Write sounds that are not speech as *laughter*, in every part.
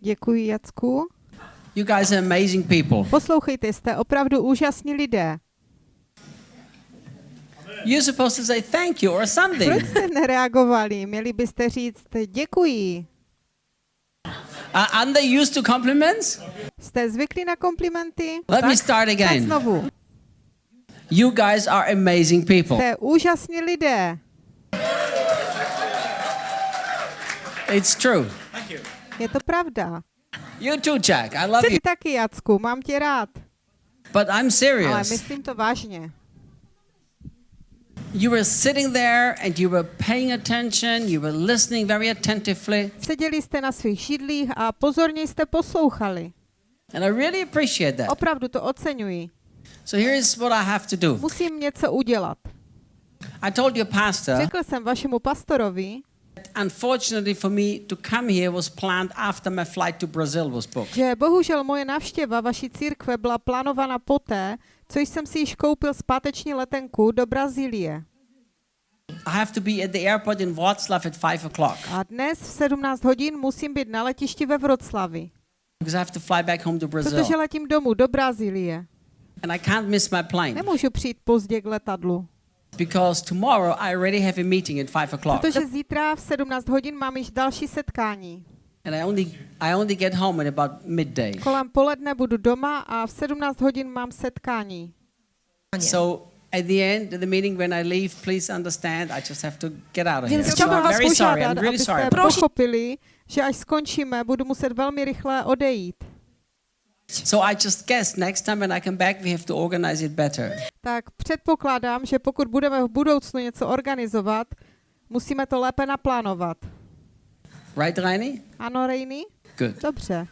Děkuji, Jacku. You guys are amazing people. Poslouchejte, jste opravdu úžasní lidé. You're supposed to say thank you or Proč something. jste nereagovali? Měli byste říct děkuji. Uh, aren't they used to compliments? Jste zvyklí na komplimenty? Let me start tak again. znovu. You guys are amazing people. Jste úžasní lidé. It's true. Je to pravda. You too, Jack. I love you. Ty taky, Jacku, mám tě rád. But I'm Ale serious. myslím to vážně. You were sitting there and you were paying attention, you were listening very attentively, Seděli jste na svých židlích a pozorně jste poslouchali. and I really appreciate that. Opravdu to oceňuji. So here's what I have to do. Musím něco udělat. I told your pastor, Řekl jsem vašemu pastorovi, unfortunately for me, to come here was planned after my flight to Brazil was booked. že bohužel moje návštěva vaší církve byla plánována poté, co jsem si již koupil zpáteční letenku do Brazílie. I have to be at the airport in Wroclaw at 5 o'clock A dnes v 17 hodin musím být na letišti ve Vroclavi, because I have to fly back home to protože Brazil. letím domů do Brazílie. And I can't miss my plane Nemůžu přijít pozdě k letadlu, because tomorrow I already have a meeting at 5 o'clock. protože zítra v 17 hodin mám již další setkání. And I only, I only get home at about midday. Kolem poledne budu doma a v 17 hodin mám setkání. So at the end of the meeting, when I leave, please understand, I just have to get out of here. Więc So I'm very sorry. I'm really sorry. pochopili, že až skončíme, budu muset velmi rychle odejít. So I just guess next time when I come back, we have to organize it better. Tak předpokládám, že pokud budeme v budoucnu něco organizovat, musíme to lépe naplánovat. Right, Reini? Ano, Rejny? Good. Dobře,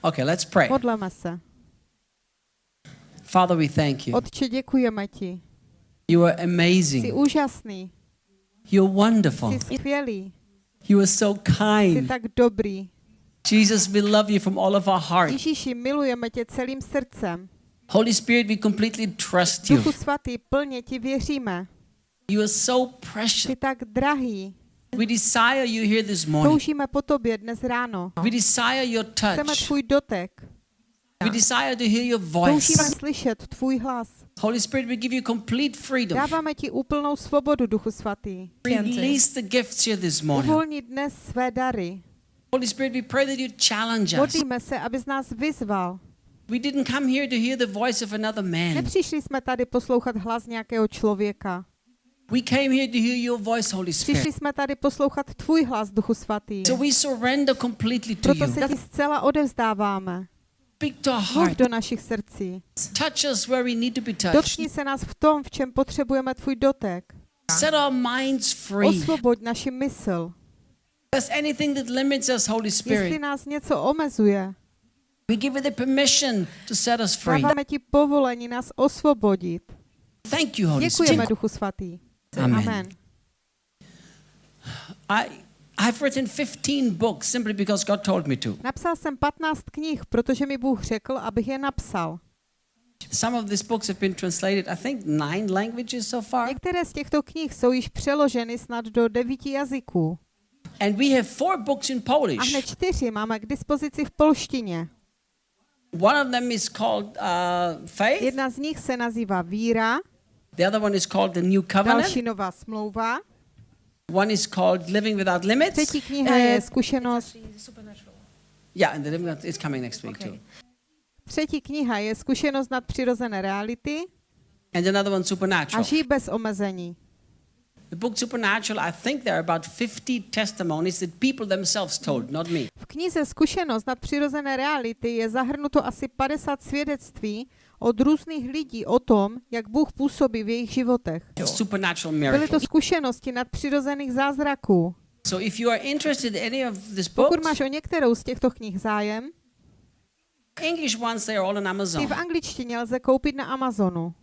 Okay, let's pray. modleme se. Father, we thank you. Otče, děkujeme ti. You are Jsi amazing. úžasný, You're wonderful. jsi skvělý, You are so jsi kind. tak dobrý. Jesus, we love you from all of our heart. Ježíši, milujeme tě celým srdcem. Holy Spirit, we completely trust you. Duchu svatý, plně ti věříme. You are so Jsi precious. tak drahý. We desire you here this morning. Toužíme po tobě dnes ráno. We desire your Chceme touch. tvůj dotek. We desire to hear your voice. Toužíme slyšet tvůj hlas. Holy Spirit, we give you complete freedom. Dáváme ti úplnou svobodu, Duchu svatý. Release the gifts here this morning. Uvolni dnes své dary. Holy Spirit, we pray that you challenge us. Modlíme se, abys nás vyzval. We didn't come here to hear the voice of another man. Nepřišli jsme tady poslouchat hlas nějakého člověka. We came here to hear your voice, Holy Přišli Spirit. jsme tady poslouchat tvůj hlas, Duchu svatý. So we surrender completely to Proto you. se ti zcela odevzdáváme. Speak to our Mluv heart. do našich srdcí. Touch us where we need to be touched. Dotkni se nás v tom, v čem potřebujeme tvůj dotek. Set our minds free. Osvoboď naši mysl. There's anything that limits us, Holy Jestli Spirit, nás něco omezuje, we give you the permission to set us free. dáváme ti povolení nás osvobodit. Thank you, Holy Děkujeme, Spirit. Duchu svatý. Amen. Amen. I, I've written 15 books simply because God told me to. Napsal jsem 15 knih, protože mi Bůh řekl, abych je napsal. Some of these books have been translated, I think, nine languages so far. Některé z těchto knih jsou již přeloženy snad do devíti jazyků. And we have four books in A Polish. hned čtyři máme k dispozici v polštině. One of them is called uh, Faith. Jedna z nich se nazývá Víra, The other one is called The New Covenant. další nová smlouva. One is called Living Without Limits. Třetí kniha je Zkušenost. Yeah, and the Living is coming next week too. Třetí kniha je Zkušenost nadpřirozené reality And another one, a Supernatural. Žij bez omezení. The book Supernatural, I think there are about 50 testimonies that people themselves told, not me. V knize Zkušenost nadpřirozené reality je zahrnuto asi 50 svědectví od různých lidí o tom, jak Bůh působí v jejich životech. Byly to zkušenosti nadpřirozených zázraků. So if you are interested in any of these Pokud máš o některou z těchto knih zájem, English ones, they are all on ty Amazon. v angličtině lze koupit na Amazonu.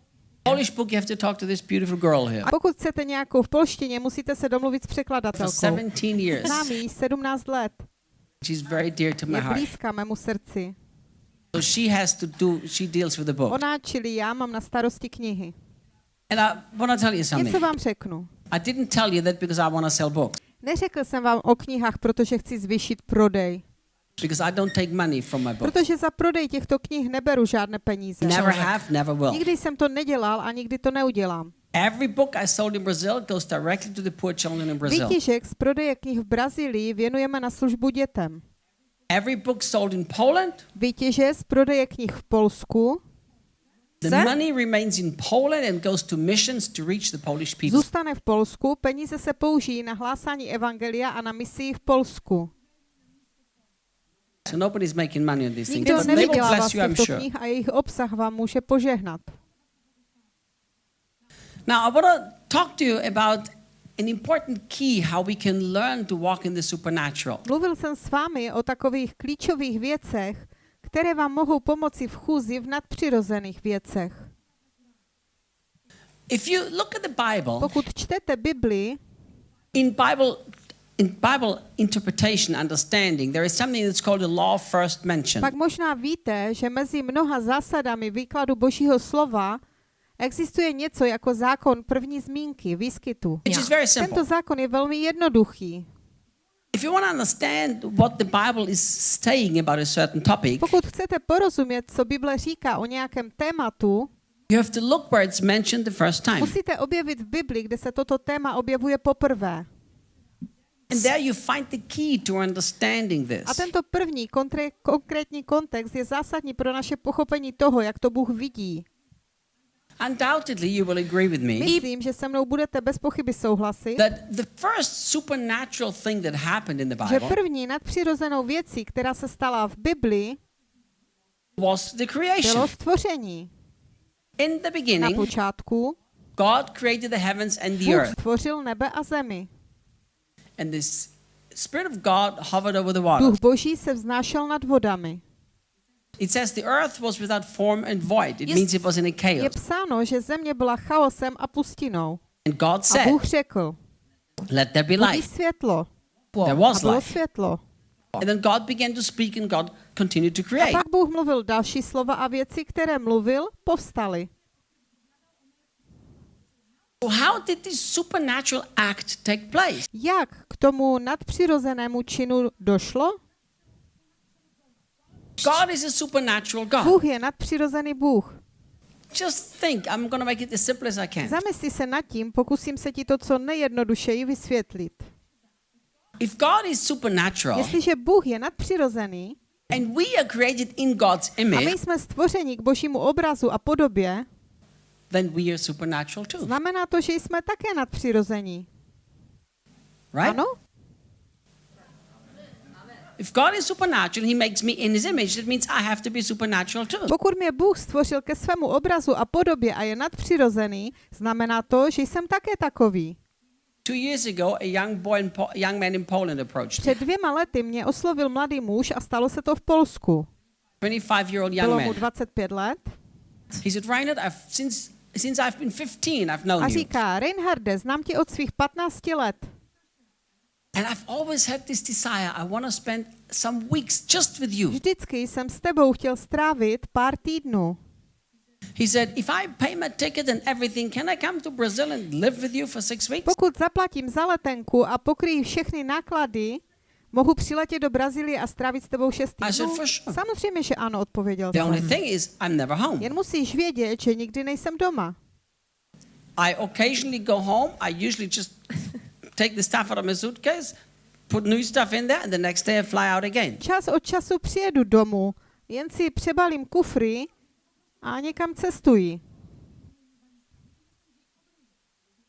Polish book, you have to talk to this beautiful girl here. A pokud chcete nějakou v polštině, musíte se domluvit s For překladatelkou. 17 years. Znám ji 17 let. She's very dear to my Je blízká mému srdci. So she has to do, she deals with the book. Ona, čili já, mám na starosti knihy. And I want to tell you something. Něco vám řeknu. I didn't tell you that because I want to sell books. Neřekl jsem vám o knihách, protože chci zvýšit prodej. Because I don't take money from my book. Protože za prodej těchto knih neberu žádné peníze. Never have, never will. Nikdy jsem to nedělal a nikdy to neudělám. Every book I sold in Brazil goes directly to the poor children in Brazil. Výtěžek z prodeje knih v Brazílii věnujeme na službu dětem. Every book sold in Poland, Výtěže z prodeje knih v Polsku the money remains in Poland and goes to missions to reach the Polish people. zůstane v Polsku, peníze se použijí na hlásání evangelia a na misii v Polsku. So nobody's making money on these things. Nikdo nevydělává bless z you, I'm těchto sure. knih a jejich obsah vám může požehnat. Now, I want to talk to you about an important key how we can learn to walk in the supernatural. Mluvil jsem s vámi o takových klíčových věcech, které vám mohou pomoci v chůzi v nadpřirozených věcech. If you look at the Bible, Pokud čtete Bibli, in Bible in Bible interpretation, understanding, there is something that's called the law of first mention. pak možná víte, že mezi mnoha zásadami výkladu Božího slova existuje něco jako zákon první zmínky, výskytu. Which is very simple. Tento zákon je velmi jednoduchý. If you want to understand what the Bible is saying about a certain topic, Pokud chcete porozumět, co Bible říká o nějakém tématu, you have to look where it's mentioned the first time. musíte objevit v Bibli, kde se toto téma objevuje poprvé. And there you find the key to understanding A this. tento první kontre- konkrétní kontext je zásadní pro naše pochopení toho, jak to Bůh vidí. Undoubtedly, you will agree with me Myslím, že se mnou budete bez pochyby souhlasit, that the first supernatural thing that happened in the že Bible první nadpřirozenou věcí, která se stala v Bibli, was the creation. bylo stvoření. In the Na beginning, počátku God created the heavens and the Bůh earth. stvořil nebe a zemi. And this Spirit of God hovered over the water. Duch Boží se vznášel nad vodami. It says the earth was without form and void. It means it was in a Je chaos. psáno, že země byla chaosem a pustinou. And God A said, Bůh řekl, Let there be light. světlo. There A was bylo light. světlo. And then God began to speak and God continued to A create. pak Bůh mluvil další slova a věci, které mluvil, povstaly. So how did this supernatural act take place? Jak k tomu nadpřirozenému činu došlo? God is a supernatural God. Bůh je nadpřirozený Bůh. Just think, I'm going to make it as simple as I can. Zamysli se nad tím, pokusím se ti to co nejjednodušeji vysvětlit. If God is supernatural Jestliže Bůh je nadpřirozený and we are created in God's a my image, jsme stvořeni k božímu obrazu a podobě, then we are supernatural too. znamená to, že jsme také nadpřirození. Right? Ano? If God is supernatural, He makes me in His image. That means I have to be supernatural too. Pokud mě Bůh stvořil ke svému obrazu a podobě a je nadpřirozený, znamená to, že jsem také takový. Two years ago, a young boy, in po- young man in Poland approached me. Před dvěma lety mě oslovil mladý muž a stalo se to v Polsku. 25-year-old young Bylo mu man. 25 let He said, Reinhard, I've, since since I've been 15, I've known a říká, Reinharde, znám tě od svých 15 let and I've always had this desire. I want to spend some weeks just with you. Vždycky jsem s tebou chtěl strávit pár týdnů. He said, if I pay my ticket and everything, can I come to Brazil and live with you for six weeks? Pokud zaplatím za letenku a pokryji všechny náklady, mohu přiletět do Brazílie a strávit s tebou šest týdnů? "For sure." Samozřejmě, že ano, odpověděl The only jsem. thing is, I'm never home. Jen musíš vědět, že nikdy nejsem doma. I occasionally go home. I usually just take the stuff out of my suitcase, put new stuff in there, and the next day I fly out again. Čas od času přijedu domů, jen si přebalím kufry a někam cestuji.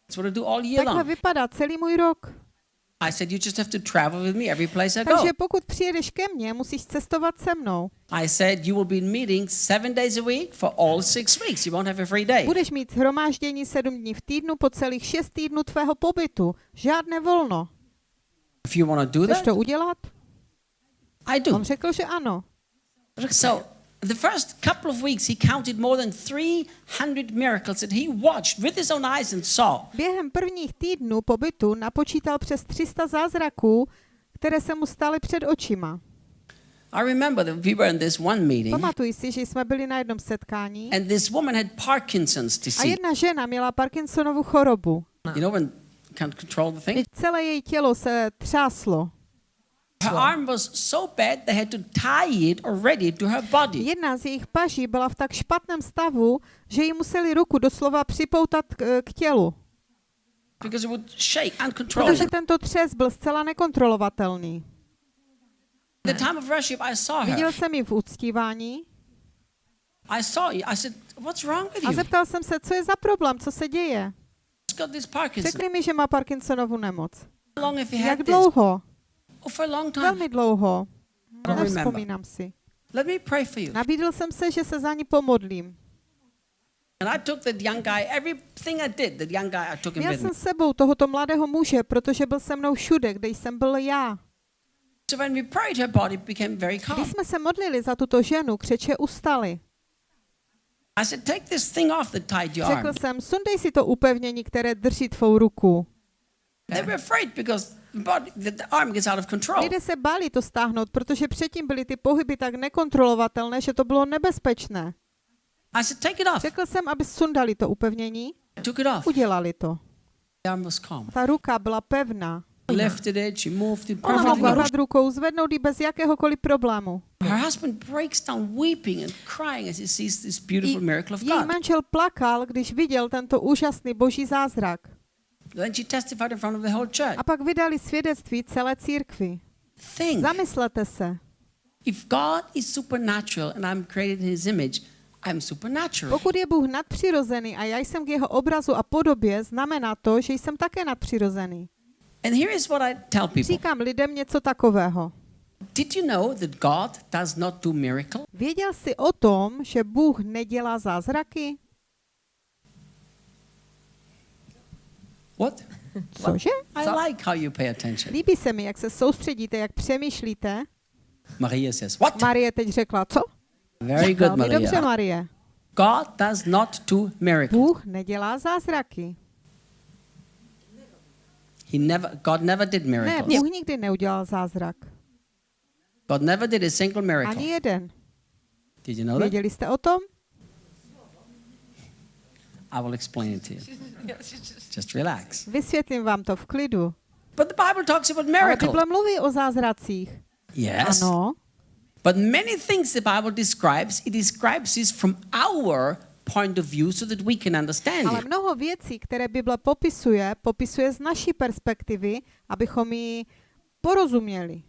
That's what I do all year Takhle long. vypadá celý můj rok. I said, you just have to travel with me every place I go. Takže pokud přijedeš ke mně, musíš cestovat se mnou. I said, you will be in meetings seven days a week for all six weeks. You won't have a free day. Budeš mít shromáždění sedm dní v týdnu po celých šest týdnů tvého pobytu. Žádné volno. If you want to do Chceš that, to udělat? I do. On řekl, že ano. So the first couple of weeks, he counted more than 300 miracles that he watched with his own eyes and saw. Během prvních týdnů pobytu napočítal přes 300 zázraků, které se mu staly před očima. I remember that we were in this one meeting, Pamatuji si, že jsme byli na jednom setkání and this woman had Parkinson's a disease. jedna žena měla Parkinsonovu chorobu. You know when can't control the thing? Celé její tělo se třáslo. Jedna z jejich paží byla v tak špatném stavu, že jí museli ruku doslova připoutat k, k tělu, Because it would shake protože tento třes byl zcela nekontrolovatelný. At the time of worship, I saw her. Viděl jsem ji v uctívání I saw you. I said, What's wrong with a you? zeptal jsem se, co je za problém, co se děje. Řekli mi, že má Parkinsonovu nemoc. Jak dlouho? Velmi dlouho. Nevzpomínám si. Let me pray for you. Nabídl jsem se, že se za ní pomodlím. And I took that young guy, everything I did, that young guy, I took him Měl jsem s sebou tohoto mladého muže, protože byl se mnou všude, kde jsem byl já. So when we prayed, her body became very calm. Když jsme se modlili za tuto ženu, křeče ustaly. I said, Take this thing off that tied your Řekl jsem, sundej si to upevnění, které drží tvou ruku. They were afraid because the, body, the, the arm gets out of control. Lidé se báli to stáhnout, protože předtím byly ty pohyby tak nekontrolovatelné, že to bylo nebezpečné. I said, Take it off. Řekl jsem, aby sundali to upevnění, I took it off. udělali to. Ta ruka byla pevná. Lifted it, she moved it Ona mohla hýbat rukou, zvednout ji bez jakéhokoliv problému. Her husband breaks down weeping and crying as he sees this I beautiful miracle of její manžel plakal, když viděl tento úžasný boží zázrak. Then she testified in front of the whole church. A pak vydali svědectví celé církvi. Think, Zamyslete se. if God is supernatural and I'm created in his image, I'm supernatural. Pokud je Bůh nadpřirozený a já jsem k jeho obrazu a podobě, znamená to, že jsem také nadpřirozený. And here is what I tell people. Říkám lidem něco takového. Did you know that God does not do miracle? Věděl jsi o tom, že Bůh nedělá zázraky? *laughs* What? Cože? I like how you pay attention. Líbí se mi, jak se soustředíte, jak přemýšlíte. Maria says, What? Marie teď řekla, co? Very good, Velmi dobře, Maria. Marie. God does not do miracle. Bůh nedělá zázraky. He never, God never did Ne, miracles. Bůh nikdy neudělal zázrak. God never did a single Ani miracle. jeden. Did you know that? Věděli jste o tom? I will explain it to you. *laughs* Just relax. Vysvětlím vám to v klidu. But the Bible talks about Ale miracle. Bible mluví o zázracích. Yes. Ano, But many things the Bible describes, it describes this from our point of view so that we can understand ale it. mnoho věcí, které Bible popisuje, popisuje z naší perspektivy, abychom ji porozuměli.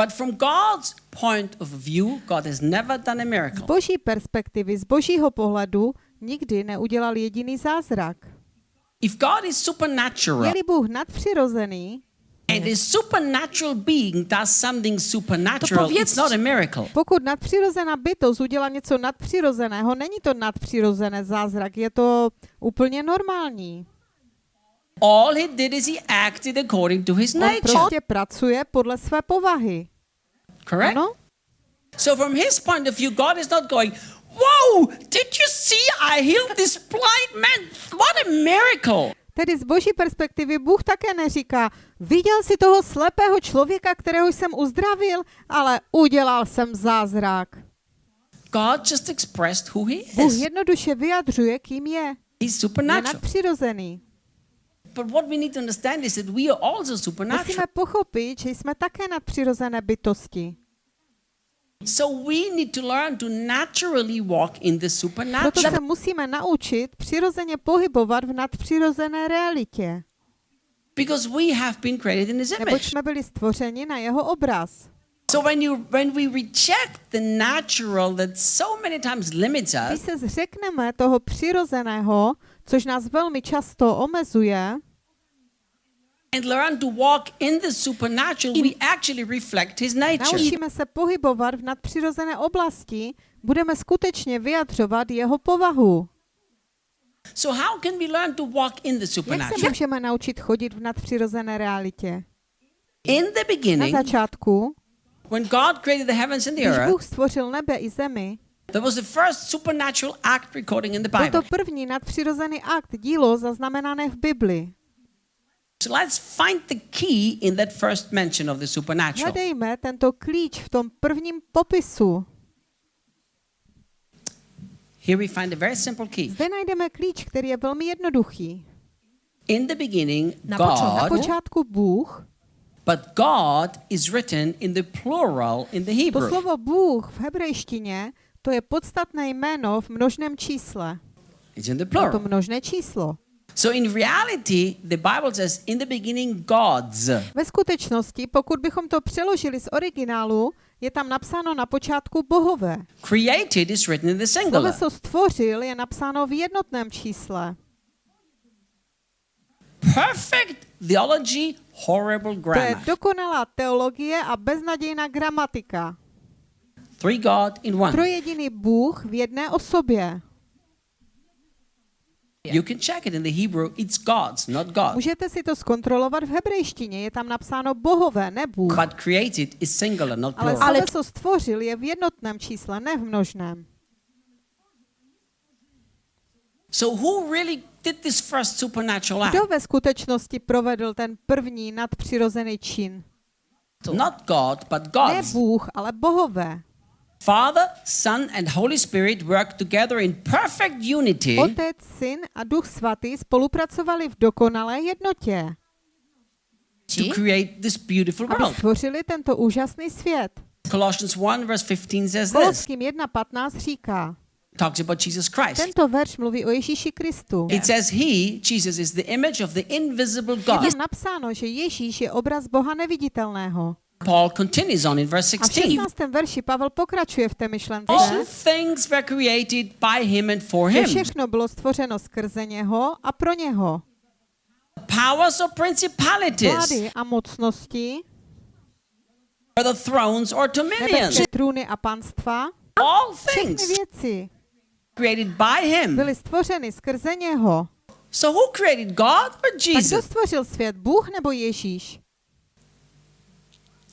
But from God's point of view, God has never done a Z miracle. boží perspektivy, z božího pohledu, nikdy neudělal jediný zázrak. If God is supernatural Je-li Bůh nadpřirozený, and a supernatural being does something supernatural, it's not a miracle. pokud nadpřirozená bytost udělá něco nadpřirozeného, není to nadpřirozené zázrak, je to úplně normální. All he did is he acted according to his On nature. prostě pracuje podle své povahy. Correct? Ano? So from his point of view, God is not going, Whoa, did you see I healed this blind man? What a miracle. Tedy z boží perspektivy Bůh také neříká, viděl si toho slepého člověka, kterého jsem uzdravil, ale udělal jsem zázrak. God just expressed who he Bůh is. jednoduše vyjadřuje, kým je. He's Je supernatural. nadpřirozený. But what we need to understand is that we are also Musíme supernatural. pochopit, že jsme také nadpřirozené bytosti. So we need to learn to naturally walk in the Proto supernatural. se musíme naučit přirozeně pohybovat v nadpřirozené realitě, Because we have been created in his neboť image. jsme byli stvořeni na jeho obraz. So when you when we reject the natural that so many times limits Když us, se zřekneme toho přirozeného, což nás velmi často omezuje, and learn to walk in the supernatural, we actually reflect his nature. naučíme se pohybovat v nadpřirozené oblasti, budeme skutečně vyjadřovat jeho povahu. So how can we learn to walk in the Jak se supernatural? můžeme naučit chodit v nadpřirozené realitě? In the Na beginning, začátku, when God created the heavens and the když earth, Bůh stvořil nebe i zemi, there was the first supernatural act recording in the byl to Bible. první nadpřirozený akt, dílo zaznamenané v Bibli. So let's find the key in that first mention of the supernatural. Hledejme tento klíč v tom prvním popisu. Here we find a very simple key. Zde najdeme klíč, který je velmi jednoduchý. In the beginning, Na Na God počátku Bůh but God is written in the plural in the To Hebrew. slovo Bůh v hebrejštině, to je podstatné jméno v množném čísle. It's in the Je to plural. množné číslo. So in reality, the Bible says in the beginning God's. Ve skutečnosti, pokud bychom to přeložili z originálu, je tam napsáno na počátku bohové. Created is written in the singular. Sloveso stvořil je napsáno v jednotném čísle. Perfect theology, horrible To je grammar. dokonalá teologie a beznadějná gramatika. Three God in one. Trojediný Bůh v jedné osobě. You can check it in the Hebrew. It's God's, not God. Můžete si to zkontrolovat v hebrejštině, je tam napsáno bohové, ne Bůh. But created is singular, not Ale plural. sloveso stvořil je v jednotném čísle, ne v množném. So who really did this first supernatural act? Kdo ve skutečnosti provedl ten první nadpřirozený čin? Not God, but Ne God's. Bůh, ale bohové. Father, Son, and Holy Spirit work together in perfect unity Otec, Syn a Duch Svatý spolupracovali v dokonalé jednotě, to create this beautiful aby world. stvořili tento úžasný svět. Colossians 1 verse 15 says this. Koloským 1.15 říká, Talks about Jesus Christ. tento verš mluví o Ježíši Kristu. It says he, Jesus, is the image of the invisible Je God. tam napsáno, že Ježíš je obraz Boha neviditelného. Paul continues on in verse A v 16. 16. verši Pavel pokračuje v té myšlence, All things were created by him and for him. všechno bylo stvořeno skrze něho a pro něho. Powers or principalities, Vlády a mocnosti, or the thrones or dominions. trůny a panstva, All všechny things věci created by him. byly stvořeny skrze něho. So who created God or A kdo Jesus? stvořil svět, Bůh nebo Ježíš?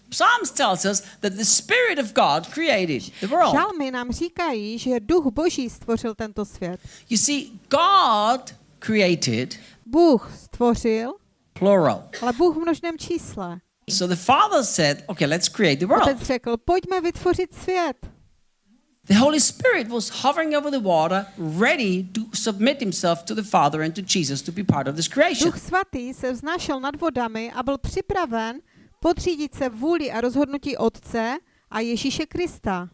Psalms tells us that the Spirit of God created the world. Žalmy nám říkají, že duch Boží stvořil tento svět. You see, God created Bůh stvořil, plural. ale Bůh v množném čísle. So the Father said, okay, let's create the world. Otec řekl, pojďme vytvořit svět. The Holy Spirit was hovering over the water, ready to submit himself to the Father and to Jesus to be part of this creation. Duch svatý se vznášel nad vodami a byl připraven podřídit se vůli a rozhodnutí Otce a Ježíše Krista.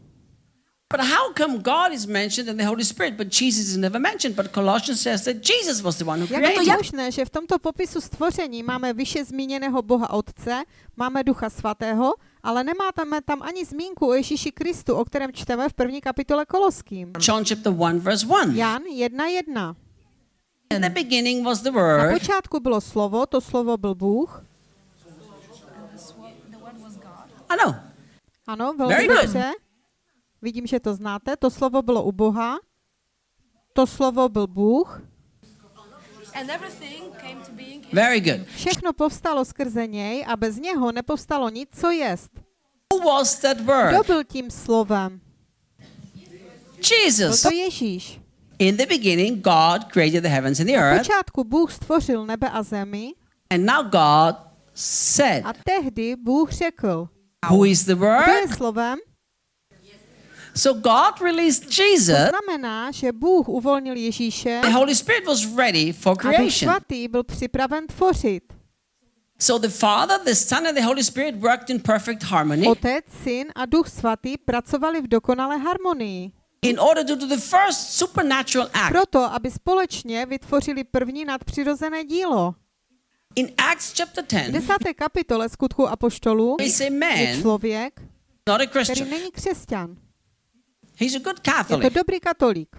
But how come God is mentioned and the Holy Spirit, but Jesus is never mentioned? But Colossians says that Jesus was the one who Jak je created. to možné, že v tomto popisu stvoření máme vyše zmíněného Boha Otce, máme Ducha Svatého, ale nemáme tam ani zmínku o Ježíši Kristu, o kterém čteme v první kapitole Koloským. John chapter 1, verse 1. Jan 1.1. In the beginning was the Na Word, počátku bylo slovo, to slovo byl Bůh. Know, Ano, velmi Very good. dobře. Vidím, že to znáte. To slovo bylo u Boha. To slovo byl Bůh. And everything came to being in very good. Všechno povstalo skrze něj a bez něho nepovstalo nic, co jest. Who was that Kdo Word? byl tím slovem? Byl Jesus. to Ježíš. In the beginning, God created the heavens and the Na earth, počátku Bůh stvořil nebe a zemi and now God said, a tehdy Bůh řekl, Who is the kdo je Word? slovem? So God released To Jesus. znamená, že Bůh uvolnil Ježíše The Holy Spirit was ready for a Duch creation. Svatý byl připraven tvořit. So the Father, the Son, and the Holy Spirit worked in perfect harmony Otec, Syn a Duch Svatý pracovali v dokonalé harmonii. in order to do the first supernatural act. Proto, aby společně vytvořili první nadpřirozené dílo. In Acts chapter V 10, desáté kapitole skutku Apoštolů je člověk, not a který Christian. není křesťan. He's a good Je to Catholic, dobrý katolík.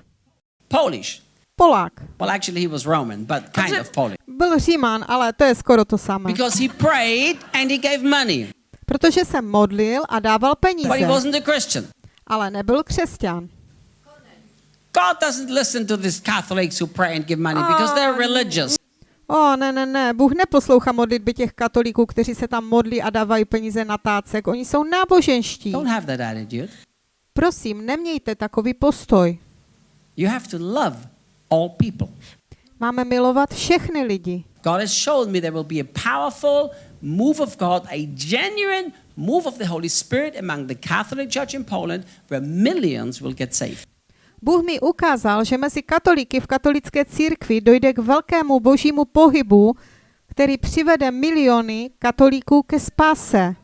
Polish. Polák. Well, actually, he was Roman, but kind of Polish. Byl Říman, ale to je skoro to samé. Because he prayed and he gave money, Protože se modlil a dával but he peníze, wasn't a Christian. ale nebyl křesťan. God doesn't listen to these Catholics who pray and give money because they're religious. O, ne, ne, ne, Bůh neposlouchá modlitby těch katolíků, kteří se tam modlí a dávají peníze na tácek. Oni jsou náboženští. Don't have that attitude. Prosím, nemějte takový postoj. You have to love all people. Máme milovat všechny lidi. God has shown me there will be a powerful move of God, a genuine move of the Holy Spirit among the Catholic Church in Poland where millions will get saved. Bůh mi ukázal, že mezi katolíky v katolické církvi dojde k velkému božímu pohybu, který přivede miliony katolíků ke spáse.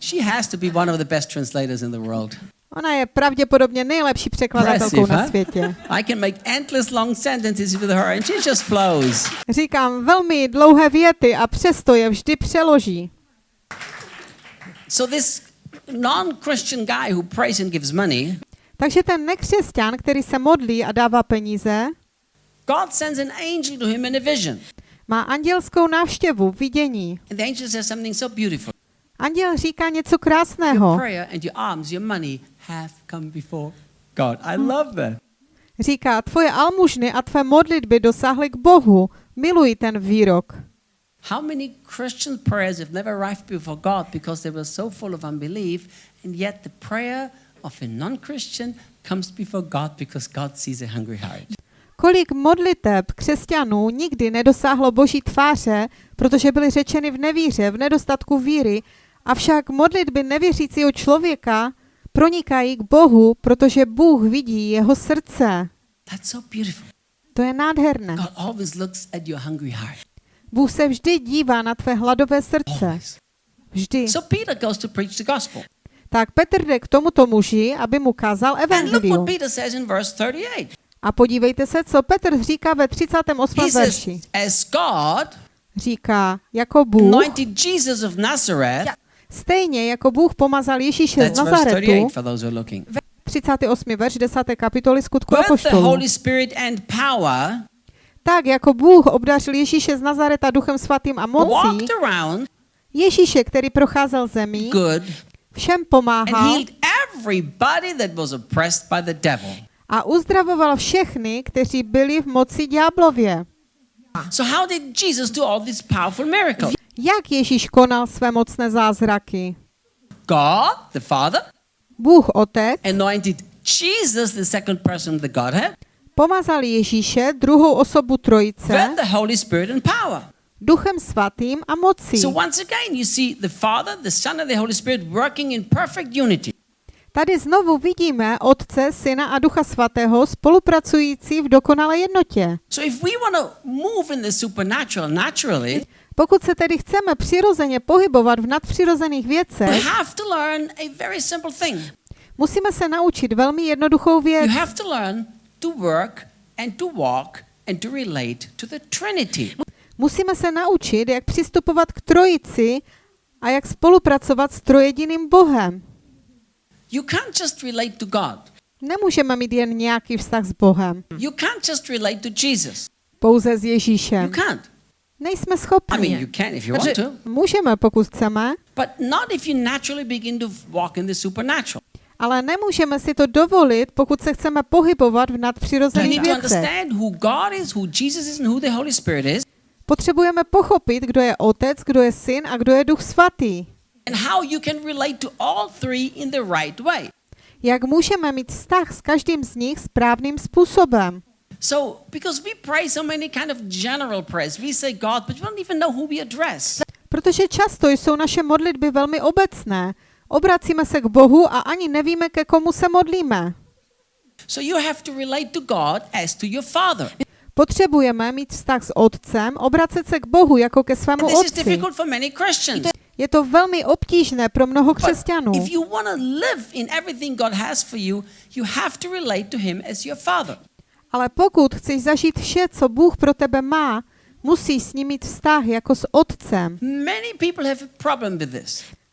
She has to be one of the best translators in the world. Ona je pravděpodobně nejlepší překladatelkou na světě. *laughs* I can make endless long sentences with her and she just flows. Říkám velmi dlouhé věty a přesto je vždy přeloží. So this non-Christian guy who prays and gives money, Takže ten nekřesťan, který se modlí a dává peníze, God sends an angel to him in a vision. má andělskou návštěvu, vidění. And the angel says something so beautiful. Anděl říká něco Your krásného. prayer and your alms, your money have come before God. I love that. Říká, tvoje almužny a tvé modlitby dosáhly k Bohu. Miluji ten výrok. How many Christian prayers have never arrived before God because they were so full of unbelief, and yet the prayer of a non Christian comes before God because God sees a hungry heart? Kolik modliteb křesťanů nikdy nedosáhlo boží tváře, protože byly řečeny v nevíře, v nedostatku víry, avšak modlitby nevěřícího člověka pronikají k Bohu, protože Bůh vidí jeho srdce. That's so beautiful. To je nádherné. God always looks at your hungry heart. Bůh se vždy dívá na tvé hladové srdce. Vždy. So Peter goes to preach the gospel. Tak Petr jde k tomuto muži, aby mu kázal evangelium. Peter says in verse 38. A podívejte se, co Petr říká ve 38. He verši. says, As God Říká, jako Bůh, anointed Jesus of Nazareth, stejně jako Bůh pomazal Ježíše z Nazaretu, 38 for those who are looking. 38. verš 10. kapitoly skutku Apoštolů. Tak jako Bůh obdařil Ježíše z Nazareta duchem svatým a mocí, Ježíše, který procházel zemí, good všem pomáhal a uzdravoval všechny, kteří byli v moci ďáblově. So how did Jesus do all these powerful miracles? Jak Ježíš konal své mocné zázraky? God, the Father, Bůh Otec anointed Jesus, the second person of the Godhead, pomazal Ježíše, druhou osobu Trojice, with the Holy Spirit and power. duchem svatým a mocí. So once again, you see the Father, the Son, and the Holy Spirit working in perfect unity. Tady znovu vidíme Otce, Syna a Ducha Svatého spolupracující v dokonalé jednotě. So if we want to move in the supernatural naturally, Pokud se tedy chceme přirozeně pohybovat v nadpřirozených věcech, musíme se naučit velmi jednoduchou věc. To work and to walk and to relate to the Trinity. Musíme se naučit, jak přistupovat k Trojici a jak spolupracovat s trojediným Bohem. You can't just relate to God. Nemůžeme mít jen nějaký vztah s Bohem, You can't just relate to Jesus. pouze s You Ježíšem. can't. Nejsme I mean, schopni. you can if you want to, Můžeme, pokud chceme, but not if you naturally begin to walk in the supernatural. Ale nemůžeme si to dovolit, pokud se chceme pohybovat v nadpřirozených věcech. Potřebujeme pochopit, kdo je Otec, kdo je Syn a kdo je Duch Svatý. and how you can relate to all three in the right way. Jak můžeme mít vztah s každým z nich správným způsobem. So, because we pray so many kind of general prayers, we say God, but we don't even know who we address. Protože často jsou naše modlitby velmi obecné. Obracíme se k Bohu a ani nevíme, ke komu se modlíme. So you have to relate to God as to your Father. Potřebujeme mít vztah s Otcem, obracet se k Bohu jako ke svému Otci. Je to velmi obtížné pro mnoho křesťanů. Ale pokud chceš zažít vše, co Bůh pro tebe má, musíš s ním mít vztah jako s Otcem.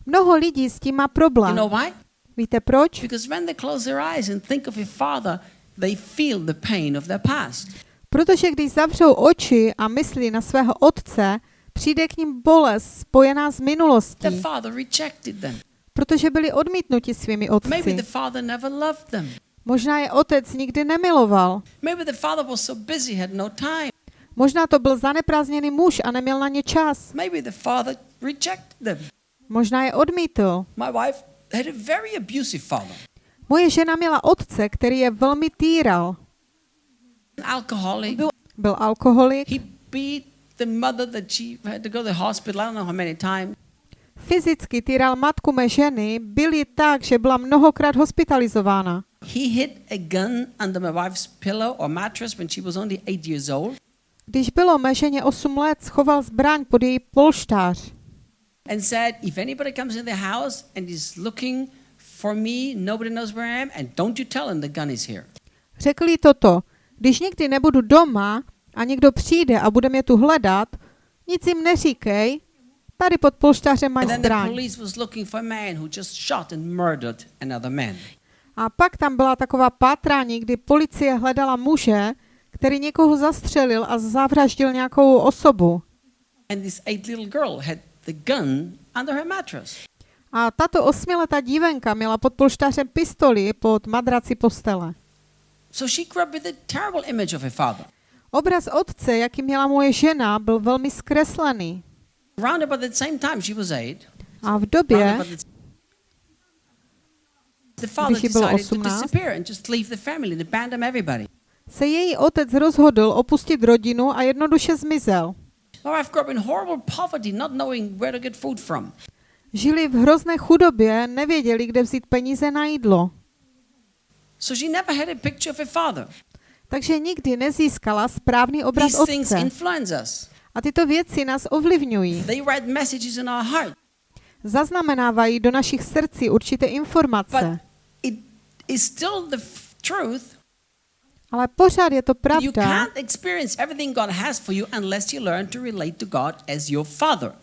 Mnoho lidí s tím má You problém. know why? Víte proč? Because when they close their eyes and think of a father, they feel the pain of their past. Protože když zavřou oči a myslí na svého Otce, přijde k ním bolest spojená s minulostí, Their father rejected them. protože byli odmítnuti svými Maybe otci. the father never loved them. Možná je otec nikdy nemiloval. Maybe the father was so busy, had no time. Možná to byl zaneprázdněný muž a neměl na ně čas. Maybe the father rejected them. Možná je odmítl. My wife had a very abusive father, Moje žena měla otce, který je velmi týral. an alcoholic. Byl alkoholik, He beat the mother that she had to go to the hospital. I don't know how many times. fyzicky týral matku mé ženy, byl ji tak, že byla mnohokrát hospitalizována. He hid a gun under my wife's pillow or mattress when she was only eight years old. Když bylo mé ženě 8 let, schoval zbraň pod její polštář and said, If anybody comes in the house and is looking for me, nobody knows where I am, and don't you tell him the gun is here. Řekl jí toto, když nikdy nebudu doma a někdo přijde a bude mě tu hledat, nic jim neříkej, tady pod polštářem the zbraň. police was looking for a man who just shot and murdered another man. A pak tam byla taková pátrání, kdy policie hledala muže, který někoho zastřelil a zavraždil nějakou osobu. And this eight little girl had the gun under her mattress. A tato osmiletá dívenka měla pod polštářem pistoli pod madraci postele. So she grew up with a terrible image of her father. Obraz otce, jaký měla moje žena, byl velmi zkreslený. Round about the same time she was eight, A v době, Když jí bylo decided to 18. disappear and just leave the family and abandon everybody. se její otec rozhodl opustit rodinu a jednoduše zmizel. My wife grew up in horrible poverty, not knowing where to get food from. Žili v hrozné chudobě, nevěděli, kde vzít peníze na jídlo. So she never had a picture of her father. Takže nikdy nezískala správný obraz These things otce. influence us. A tyto věci nás ovlivňují. They write messages in our heart. Zaznamenávají do našich srdcí určité But informace. it is still the truth. Ale pořád je to You pravda, can't experience everything God has for you unless you learn to relate to God as your father.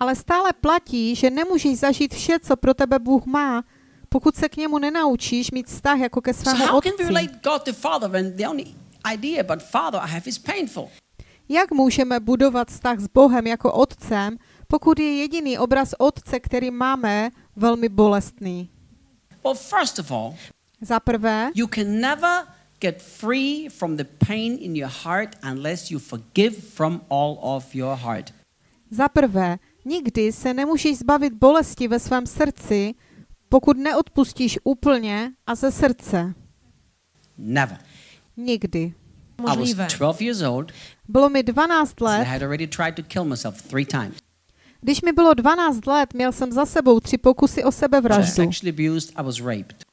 ale stále platí, že nemůžeš zažít vše, co pro tebe Bůh má, pokud se k němu nenaučíš mít vztah jako ke So svému we otci. Jak můžeme budovat vztah s Bohem jako otcem, pokud je jediný obraz otce, který máme, velmi bolestný? Well, first of all, Za prvé, you can never get free from the pain in your heart unless you forgive from all of your heart. za prvé, nikdy se nemůžeš zbavit bolesti ve svém srdci, pokud neodpustíš úplně a ze srdce. Never. Nikdy. I was Możliwe. 12 years old Bylo mi 12 and I let. had already tried to kill myself three times. Když mi bylo 12 let, měl jsem za sebou tři pokusy o I was sebevraždu, abused. I was raped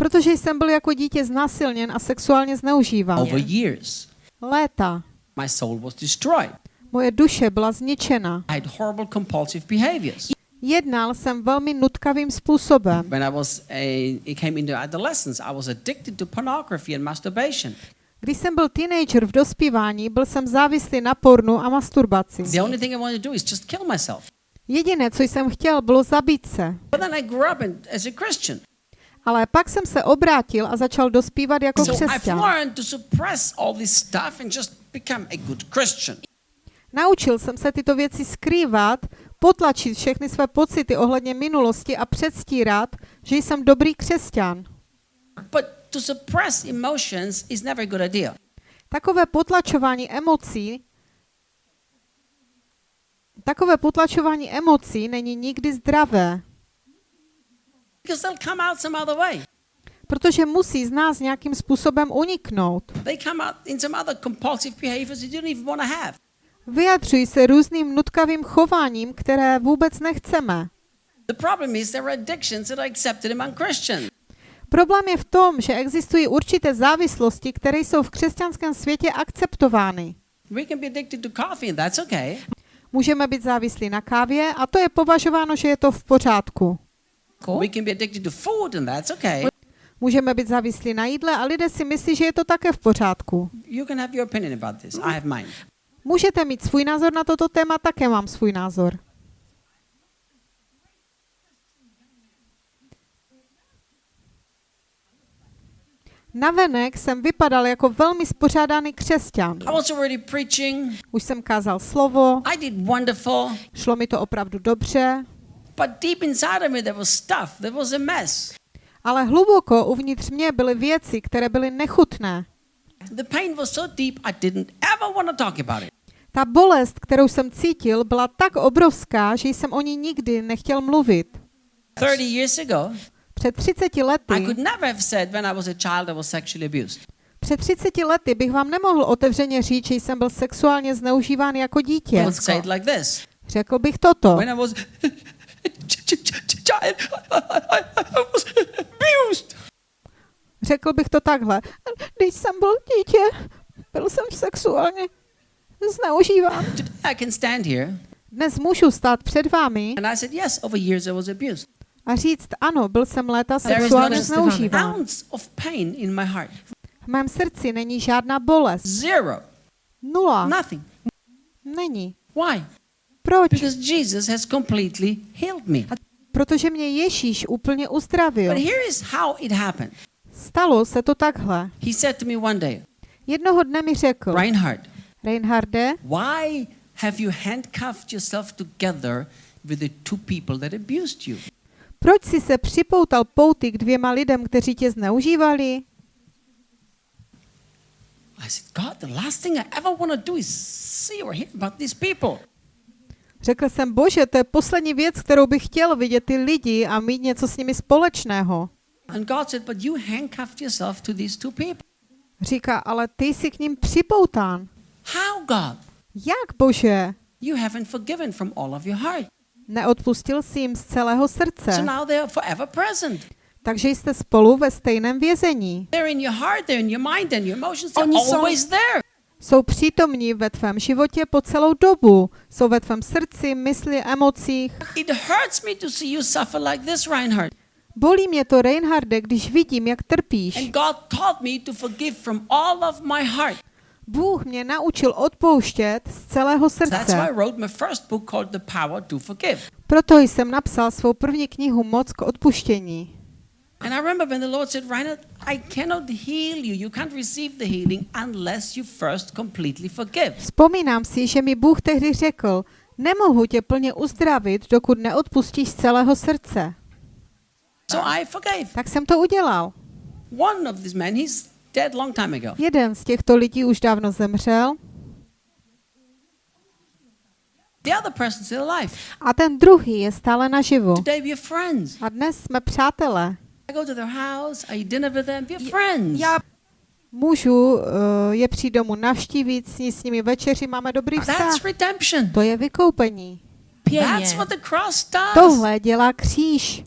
protože jsem byl jako dítě znásilněn a sexuálně zneužíván. over years. Léta. My soul was destroyed. Moje duše byla zničena. I had horrible compulsive behaviors. Jednal jsem velmi nutkavým způsobem. When I was a, it came into adolescence, I was addicted to pornography and masturbation. Když jsem byl teenager v dospívání, byl jsem závislý na pornu a masturbaci. The only thing I wanted to do is just kill myself. Jediné, co jsem chtěl, bylo zabít se. But then I grew up in, as a Christian. Ale pak jsem se obrátil a začal dospívat jako křesťan. Naučil jsem se tyto věci skrývat, potlačit všechny své pocity ohledně minulosti a předstírat, že jsem dobrý křesťan. But to suppress emotions is never a good idea. Takové potlačování emocí Takové potlačování emocí není nikdy zdravé, Because they'll come out some other way. Protože musí z nás nějakým způsobem uniknout. They come out in some other compulsive behaviors you don't even want to have. Vyjadřují se různým nutkavým chováním, které vůbec nechceme. The problem is there are addictions that are accepted among Christians. Problém je v tom, že existují určité závislosti, které jsou v křesťanském světě akceptovány. We can be addicted to coffee and that's okay. Můžeme být závislí na kávě a to je považováno, že je to v pořádku. We can be addicted to food and that's okay. Můžeme být závislí na jídle a lidé si myslí, že je to také v pořádku. You can have your opinion about this. I have mine. Můžete mít svůj názor na toto téma, také mám svůj názor. Navenek jsem vypadal jako velmi spořádaný křesťan. Už jsem kázal slovo, I did wonderful. šlo mi to opravdu dobře, But deep inside of me, there was stuff. There was a mess. ale hluboko uvnitř mě byly věci, které byly nechutné. The pain was so deep, I didn't ever want to talk about it. Ta bolest, kterou jsem cítil, byla tak obrovská, že jsem o ní nikdy nechtěl mluvit. 30 years ago, Před 30 I lety, could never have said when I was a child I was sexually abused. před 30 lety bych vám nemohl otevřeně říct, že jsem byl sexuálně zneužíván jako dítě. like. Řekl bych toto. When I was child, I was abused. Řekl bych to takhle. Když jsem byl dítě, byl jsem sexuálně zneužíván. I can stand here Dnes můžu stát před vámi and I said, yes, over years I was abused. a říct, ano, byl jsem léta sexuálně an zneužíván. ounce of pain in my heart. V mém srdci není žádná bolest. Zero. Nula. Nothing. Není. Why? Proč? Because Jesus has completely healed me. Protože mě Ježíš úplně uzdravil. But here is how it happened. Stalo se to takhle. He said to me one day, Jednoho dne mi řekl, Reinhard, Reinharde, why have you handcuffed yourself together with the two people that abused you? proč jsi se připoutal pouty k dvěma lidem, kteří tě zneužívali? I said, God, the last thing I ever want to do is see or hear about these people. Řekl jsem, bože, to je poslední věc, kterou bych chtěl vidět ty lidi a mít něco s nimi společného. And God said, but you handcuffed yourself to these two people. Říká, ale ty jsi k ním připoután. How, God? Jak, bože? You haven't forgiven from all of your heart. Neodpustil jsi jim z celého srdce. So now they are forever present. Takže jste spolu ve stejném vězení. They're in your heart, they're in your mind, and your emotions, Oni jsou- always there. Jsou přítomní ve tvém životě po celou dobu. Jsou ve tvém srdci, mysli, emocích. It hurts me to see you suffer like this, Reinhard. Bolí mě to, Reinharde, když vidím, jak trpíš. And God taught me to forgive from all of my heart. Bůh mě naučil odpouštět z celého srdce. wrote my first book called The Power to Forgive. Proto jsem napsal svou první knihu Moc k odpuštění. And I remember when the Lord said, Reinhard, I cannot heal you. You can't receive the healing unless you first completely forgive. Vzpomínám si, že mi Bůh tehdy řekl, nemohu tě plně uzdravit, dokud neodpustíš z celého srdce. So I forgave. Tak jsem to udělal. One of these men, he's dead long time ago. Jeden z těchto lidí už dávno zemřel The other person's still alive. a ten druhý je stále naživu. Today we are friends. A dnes jsme přátelé. I go to their house, I eat dinner with them, we're friends. Já můžu uh, je přijít domů navštívit, sní s nimi večeři, máme dobrý vztah. That's redemption. To je vykoupení. That's what the cross does. Tohle dělá kříž.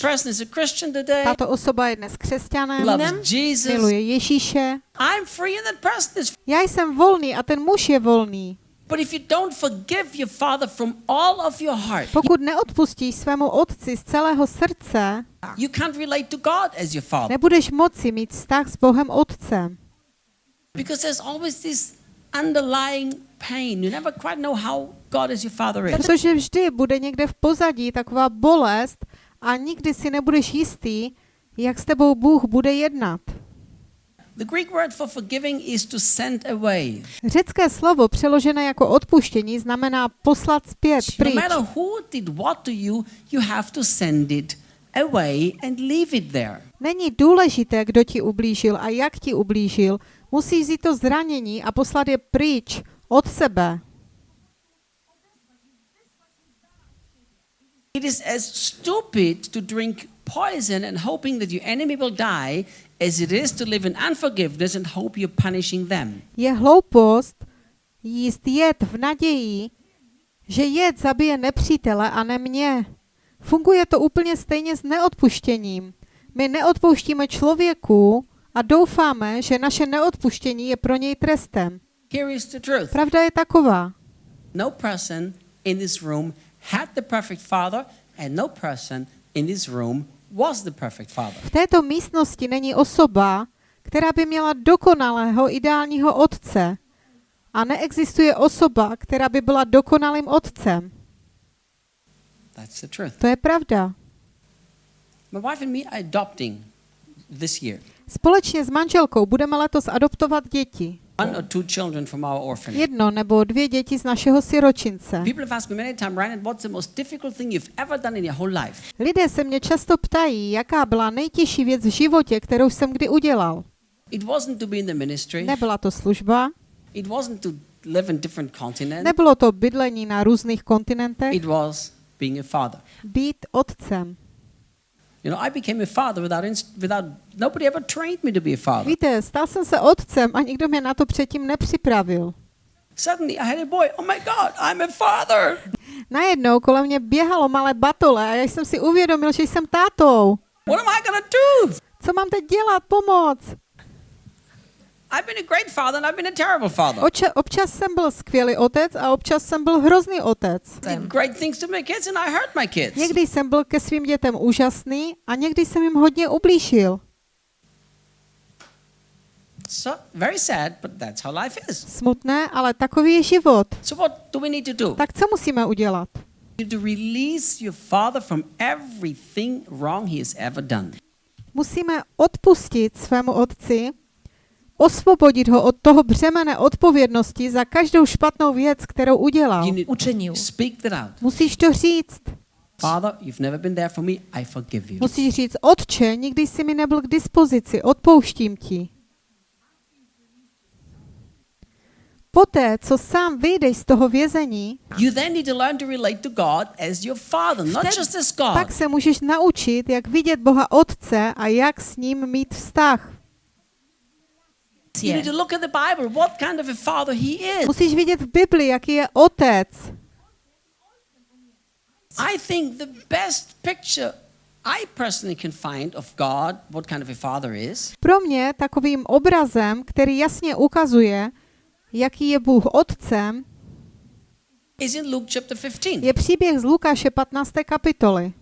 person is a Christian today, Tato osoba je dnes křesťanem, loves Jesus. miluje Ježíše. I'm free and that person is free. Já jsem volný a ten muž je volný. But if you don't forgive your father from all of your heart, Pokud neodpustíš svému otci z celého srdce, you can't relate to God as your father. nebudeš moci mít vztah s Bohem Otcem. Because there's always this underlying pain. You never quite know how God as your father is. Protože vždy bude někde v pozadí taková bolest a nikdy si nebudeš jistý, jak s tebou Bůh bude jednat. The Greek word for forgiving is to send away. Řecké slovo přeložené jako odpuštění znamená poslat zpět, No pryč. matter who did what to you, you have to send it away and leave it there. Není důležité, kdo ti ublížil a jak ti ublížil. Musíš vzít to zranění a poslat je pryč od sebe. It is as stupid to drink poison and hoping that your enemy will die as it is to live in unforgiveness and hope you're punishing them. Je hloupost jíst jed v naději, že jed zabije nepřítele a ne mě. Funguje to úplně stejně s neodpuštěním. My neodpouštíme člověku a doufáme, že naše neodpuštění je pro něj trestem. Here is the truth. Pravda je taková. No person in this room had the perfect father, and no person in this room V této místnosti není osoba, která by měla dokonalého ideálního otce. A neexistuje osoba, která by byla dokonalým otcem. That's the truth. To je pravda. Společně s manželkou budeme letos adoptovat děti. One or two children from our orphanage. Jedno nebo dvě děti z našeho siročince. Lidé se mě často ptají, jaká byla nejtěžší věc v životě, kterou jsem kdy udělal. It wasn't to be in the ministry. Nebyla to služba, It wasn't to live in different continents. nebylo to bydlení na různých kontinentech, It was being a father. být otcem. Víte, stal jsem se otcem a nikdo mě na to předtím nepřipravil. Suddenly I had a boy. Oh my God, I'm a father. Najednou kolem mě běhalo malé batole a já jsem si uvědomil, že jsem tátou. What am I to do? Co mám teď dělat? Pomoc! I've been a great father and I've been a terrible father. Oče, občas jsem byl skvělý otec a občas jsem byl hrozný otec. Great things to my kids and I hurt my kids. Někdy jsem byl ke svým dětem úžasný a někdy jsem jim hodně ublížil. So very sad, but that's how life is. Smutné, ale takový je život. So what do we need to do? Tak co musíme udělat? You to release your father from everything wrong he has ever done. Musíme odpustit svému otci, osvobodit ho od toho břemene odpovědnosti za každou špatnou věc, kterou udělal. Učinil. Musíš to říct. Father, you've never been there for me. I forgive you. Musíš říct, otče, nikdy jsi mi nebyl k dispozici, odpouštím ti. Poté, co sám vyjdeš z toho vězení, You then need to learn to relate to God as your father, not Vtedy- just as God. pak se můžeš naučit, jak vidět Boha Otce a jak s ním mít vztah. Is. Musíš vidět v Bibli, jaký je Otec. I think the best picture I personally can find of God, what kind of a father is, Pro mě takovým obrazem, který jasně ukazuje, jaký je Bůh Otcem, is in Luke chapter 15. je příběh z Lukáše 15. kapitoly.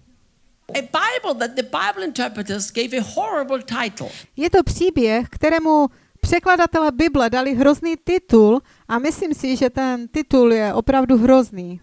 A Bible that the Bible interpreters gave a horrible title. Je to příběh, kterému překladatelé Bible dali hrozný titul a myslím si, že ten titul je opravdu hrozný.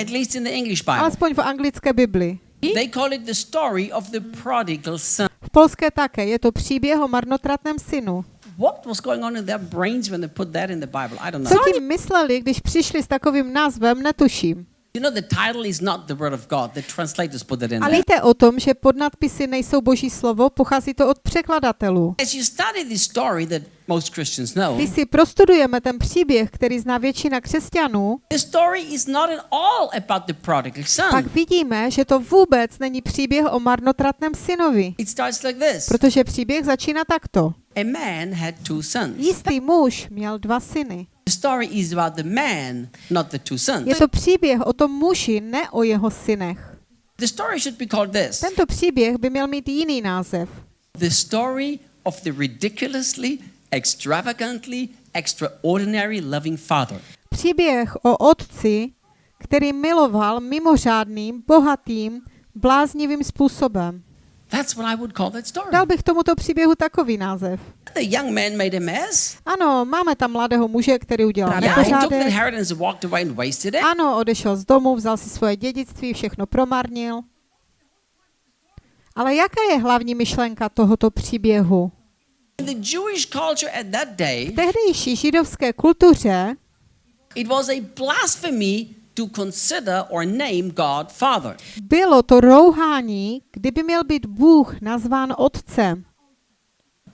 At least in the English Bible. Alespoň v anglické Bibli. They call it the story of the prodigal son. V polské také. Je to příběh o marnotratném synu. What was going on in their brains when they put that in the Bible? I don't Co tím mysleli, když přišli s takovým názvem, netuším. You know, the title is not the word of God. The translators put it in A víte o tom, že podnadpisy nejsou boží slovo, pochází to od překladatelů. As you study this story that most Christians know, Když si prostudujeme ten příběh, který zná většina křesťanů, the story is not at all about the prodigal son. pak vidíme, že to vůbec není příběh o marnotratném synovi. It starts like this. Protože příběh začíná takto. A man had two sons. Jistý muž měl dva syny. Je to příběh o tom muži, ne o jeho synech. The story should be called this Tento příběh by měl mít jiný název. The story of the ridiculously, extravagantly, extraordinary loving father. Příběh o otci, který miloval mimořádným, bohatým, bláznivým způsobem. That's what I would call that story. Dal bych tomuto příběhu takový název. The young man made a mess. Ano, máme tam mladého muže, který udělal Yeah, nepořádek. it. Ano, odešel z domu, vzal si svoje dědictví, všechno promarnil. Ale jaká je hlavní myšlenka tohoto příběhu? In the Jewish culture at that day, V tehdejší židovské kultuře it was a blasphemy to consider or name God Father. bylo to rouhání, kdyby měl být Bůh nazván otcem.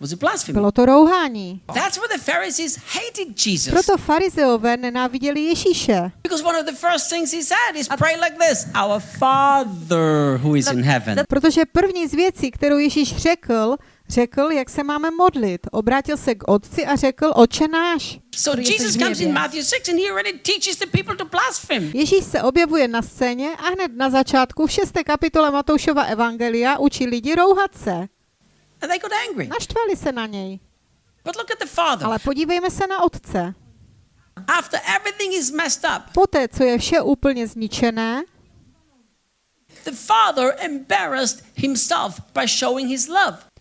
Was blasphemy. Bylo to rouhání. That's why the Pharisees hated Jesus. Proto farizeové nenáviděli Ježíše. Because one of the first things he said is pray like this Our Father who is in heaven. Protože první z věcí, kterou Ježíš řekl, řekl, jak se máme modlit. Obrátil se k otci a řekl, oče náš. So Jesus comes in Matthew 6 and he already teaches the people to blaspheme. Ježíš se objevuje na scéně a hned na začátku v 6. kapitole Matoušova Evangelia učí lidi rouhat se. And they got angry. Naštvali se na něj. But look at the Father. Ale podívejme se na otce. After everything is messed up, Poté, co je vše úplně zničené, the Father embarrassed himself by showing his love.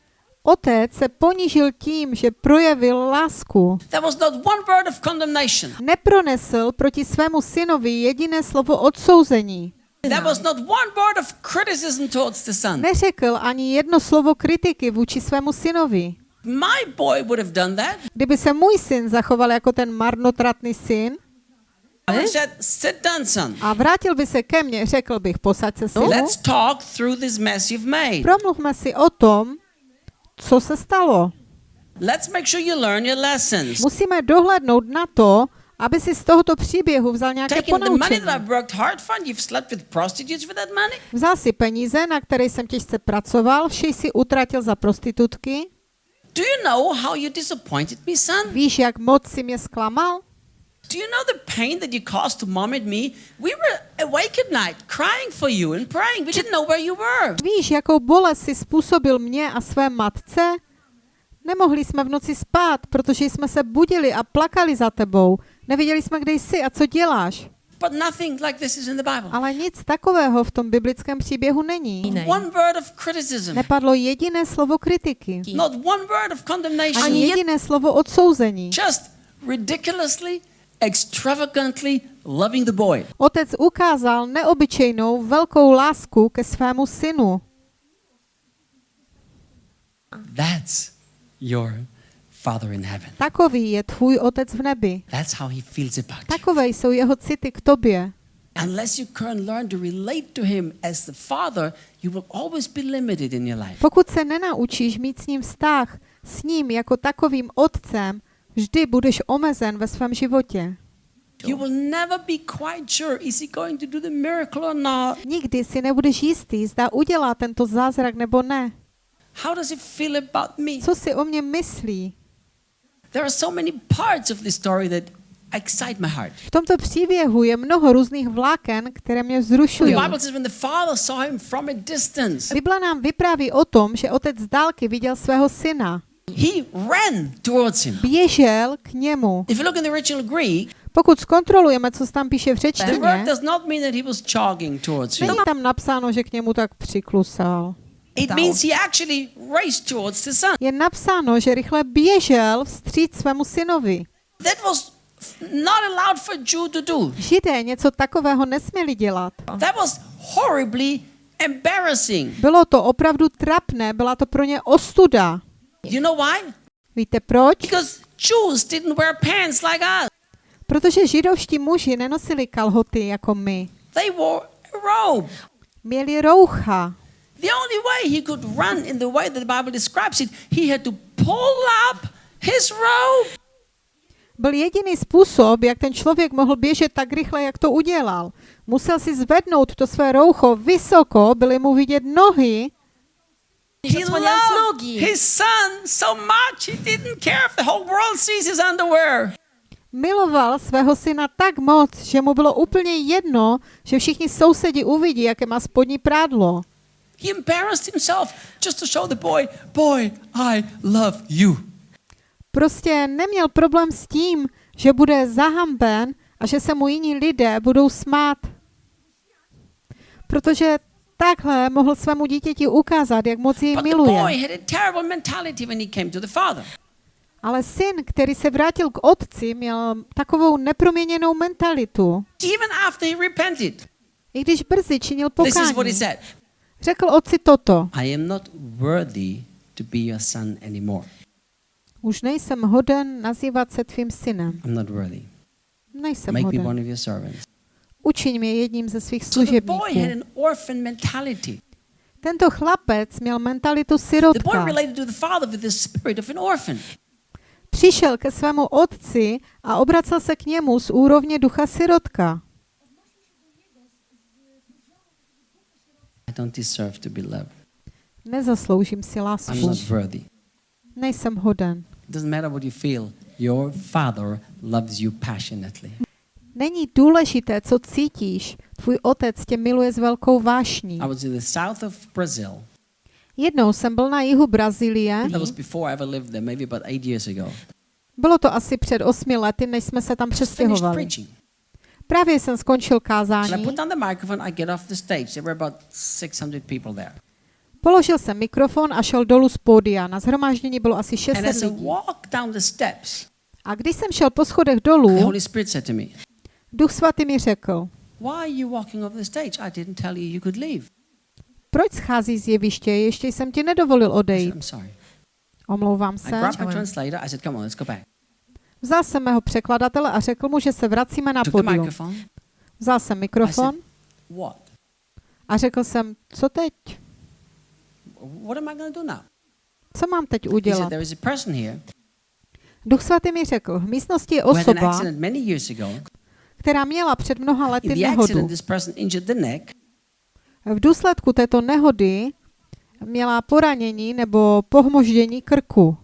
Otec se ponížil tím, že projevil lásku. Nepronesl proti svému synovi jediné slovo odsouzení. Neřekl ani jedno slovo kritiky vůči svému synovi. My boy would have done that. Kdyby se můj syn zachoval jako ten marnotratný syn a vrátil by se ke mně, řekl bych, posaď se synu, Let's talk through this mess you've made. promluvme si o tom, co se stalo. Let's make sure you learn your lessons. Musíme dohlednout na to, aby si z tohoto příběhu vzal nějaké ponaučení. Vzal si peníze, na které jsem těžce pracoval, vše si utratil za prostitutky. Do you know how you disappointed me, son? Víš, jak moc si mě zklamal? Do you know the pain that you caused to mom and me? We were awake at night, crying for you and praying. We didn't know where you were. Víš, jakou bolest si způsobil mě a své matce? Nemohli jsme v noci spát, protože jsme se budili a plakali za tebou. Nevěděli jsme, kde jsi a co děláš. But nothing like this is in the Bible. Ale nic takového v tom biblickém příběhu není. One word of criticism, Nepadlo jediné slovo kritiky. not one word of condemnation. Ani jediné slovo odsouzení. Just ridiculously, extravagantly loving the boy. Otec ukázal neobyčejnou velkou lásku ke svému synu. That's your Father in heaven. Takový je tvůj otec v nebi. That's how he feels about you. Takové jsou jeho city k tobě. Unless you can learn to relate to him as the Father, you will always be limited in your life. Pokud se nenaučíš mít s ním vztah, s ním jako takovým otcem, vždy budeš omezen ve svém životě. You will never be quite sure is he going to do the miracle or not? Nikdy si nebudeš jistý, zda udělá tento zázrak nebo ne. How does he feel about me? Co si o mě myslí? There are so many parts of this story that excite my heart. V tomto příběhu je mnoho různých vláken, které mě vzrušují. Bible says when the father saw him from a distance, Bibla nám vypráví o tom, že otec z dálky viděl svého syna. He ran towards him. Běžel k němu. If you look in the original Greek, Pokud zkontrolujeme, co se tam píše v řečtině, does not mean that he was jogging towards you. není tam napsáno, že k němu tak přiklusal. It means he actually raced towards the son. Je napsáno, že rychle běžel vstříc svému synovi. That was not allowed for Jew to do. Židé něco takového nesměli dělat. That was horribly embarrassing. Bylo to opravdu trapné, byla to pro ně ostuda. You know why? Víte proč? Because Jews didn't wear pants like us. Protože židovští muži nenosili kalhoty jako my. They wore a robe. Měli roucha. The only way he could run in the way that the Bible describes it, he had to pull up his robe. Byl jediný způsob, jak ten člověk mohl běžet tak rychle, jak to udělal. Musel si zvednout to své roucho vysoko, byly mu vidět nohy He loved nogi. his son so much he didn't care if the whole world sees his underwear. Miloval svého syna tak moc, že mu bylo úplně jedno, že všichni sousedi uvidí, jaké má spodní prádlo. He embarrassed himself just to show the boy, boy, I love you. Prostě neměl problém s tím, že bude zahamben a že se mu jiní lidé budou smát. Protože takhle mohl svému dítěti ukázat, jak moc jej miluje. Ale syn, který se vrátil k otci, měl takovou neproměněnou mentalitu. I když brzy činil pokání, řekl otci toto. I am not worthy to be your son anymore. Už nejsem hoden nazývat se tvým synem. I'm not worthy. Nejsem Make me hoden. one of your servants. Učiň mě jedním ze svých služebníků. Tento chlapec měl mentalitu sirotka. Přišel ke svému otci a obracel se k němu z úrovně ducha sirotka. Nezasloužím si lásku. Nejsem hoden. It doesn't matter what you feel. Your father loves you passionately. Není důležité, co cítíš. Tvůj otec tě miluje s velkou vášní. I was in the south of Brazil. Jednou jsem byl na jihu Brazílie. That was before I ever lived there, maybe about eight years ago. Bylo to asi před osmi lety, než jsme se tam přestěhovali. Právě jsem skončil kázání. put down the microphone, I get off the stage. There were about 600 people there. Položil jsem mikrofon a šel dolů z pódia. Na zhromáždění bylo asi And 600 as I lidí. A když jsem šel po schodech dolů, Duch svatý mi řekl, proč schází z jeviště, ještě jsem ti nedovolil odejít. Omlouvám se. Vzal jsem mého překladatele a řekl mu, že se vracíme na microphone. Vzal jsem mikrofon a řekl jsem, co teď? Co mám teď udělat? Duch svatý mi řekl, v místnosti je osoba, která měla před mnoha lety nehodu. V důsledku této nehody měla poranění nebo pohmoždění krku.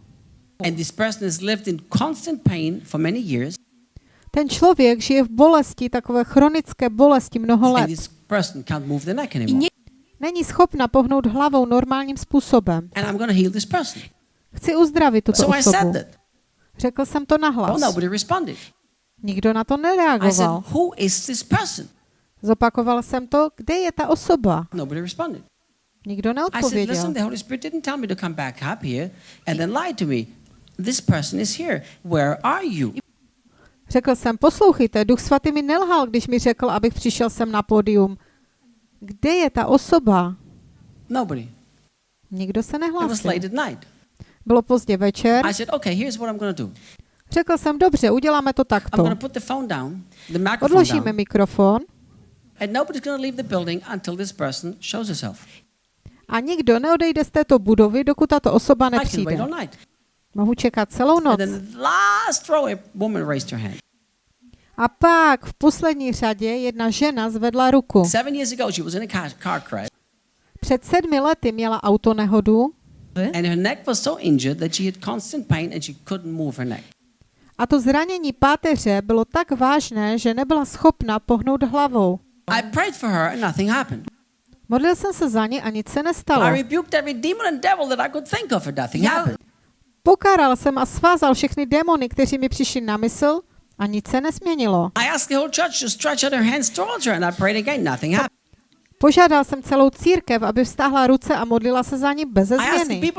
Ten člověk žije v bolesti, takové chronické bolesti mnoho let. Není schopna pohnout hlavou normálním způsobem. Chci uzdravit tuto osobu. Řekl jsem to nahlas. Nikdo na to I said, nereagoval. Who is this person? Zopakoval jsem to, kde je ta osoba. Nobody responded. Nikdo I said, neodpověděl. Listen, the Holy Spirit didn't tell me to come back up here and then lie to me. This person is here. Where are you? Řekl jsem, poslouchejte, Duch Svatý mi nelhal, když mi řekl, abych přišel sem na pódium. Kde je ta osoba? Nobody. Nikdo se It was nehlásil. late at night. Bylo pozdě večer. I said, okay, here's what I'm going to do. Řekl jsem, dobře, uděláme to takto. down, Odložíme down, mikrofon a nikdo neodejde z této budovy, dokud tato osoba nepřijde. Mohu čekat celou noc. a pak v poslední řadě jedna žena zvedla ruku. Před sedmi lety měla autonehodu and her neck was so injured that she had constant pain and she couldn't move her neck. A to zranění páteře bylo tak vážné, že nebyla schopna pohnout hlavou. I prayed for her, and nothing happened. Modlil jsem se za ní a nic se I nestalo. rebuked every demon and devil that I could think of, and nothing happened. Pokáral jsem a svázal všechny démony, kteří mi přišli na mysl a nic se nesměnilo. I asked the whole church to stretch out their hands towards her, and I prayed again. Nothing happened. Požádal jsem celou církev, aby vztáhla ruce a modlila se za ní bez změny.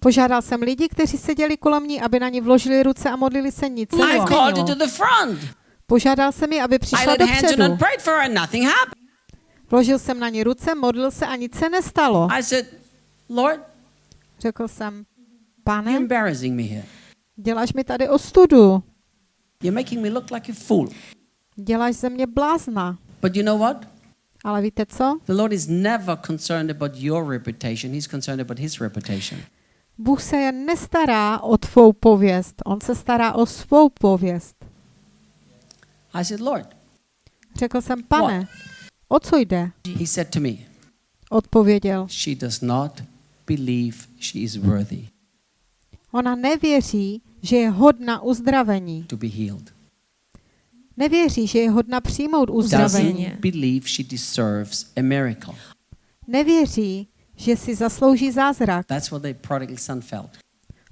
Požádal jsem lidi, kteří seděli kolem ní, aby na ní vložili ruce a modlili se nic se I called her to nezměnilo. the front. Požádal jsem ji, aby přišla her dopředu. and prayed for her, and nothing happened. Vložil jsem na ní ruce, modlil se a nic se nestalo. I said, Lord, Řekl jsem, you're pane, embarrassing me here. děláš mi tady ostudu. You're making me look like a fool. Děláš ze mě blázna. But you know what? Ale víte co? The Lord is never concerned about your reputation. He's concerned about his reputation. Bůh se jen nestará o tvou pověst, on se stará o svou pověst. I said, Lord, Řekl jsem, pane, o co jde? he said to me, Odpověděl, she does not believe she is worthy ona nevěří, že je hodna uzdravení. to be healed. Nevěří, že je hodna přijmout uzdravení. Doesn't believe she deserves a miracle. Nevěří, že si zaslouží zázrak. That's what the prodigal son felt.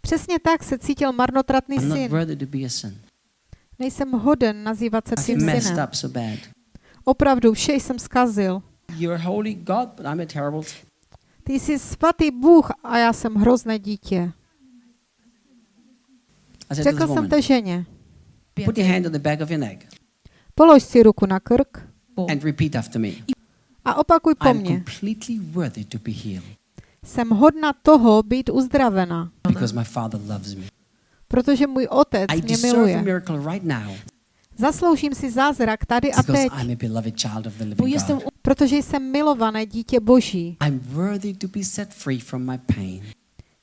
Přesně tak se cítil marnotratný I'm not syn. worthy to be a son. Nejsem hoden nazývat se svým messed synem. so bad. Opravdu, vše jsem zkazil. You're holy God, but I'm a terrible. Ty jsi svatý Bůh a já jsem hrozné dítě. Řekl jsem té ženě, put your hand on the back of your neck polož si ruku na krk and repeat after me. A opakuj po mně. Jsem hodna toho být uzdravena, protože můj otec mě miluje. Zasloužím si zázrak tady a teď, protože jsem milované dítě Boží.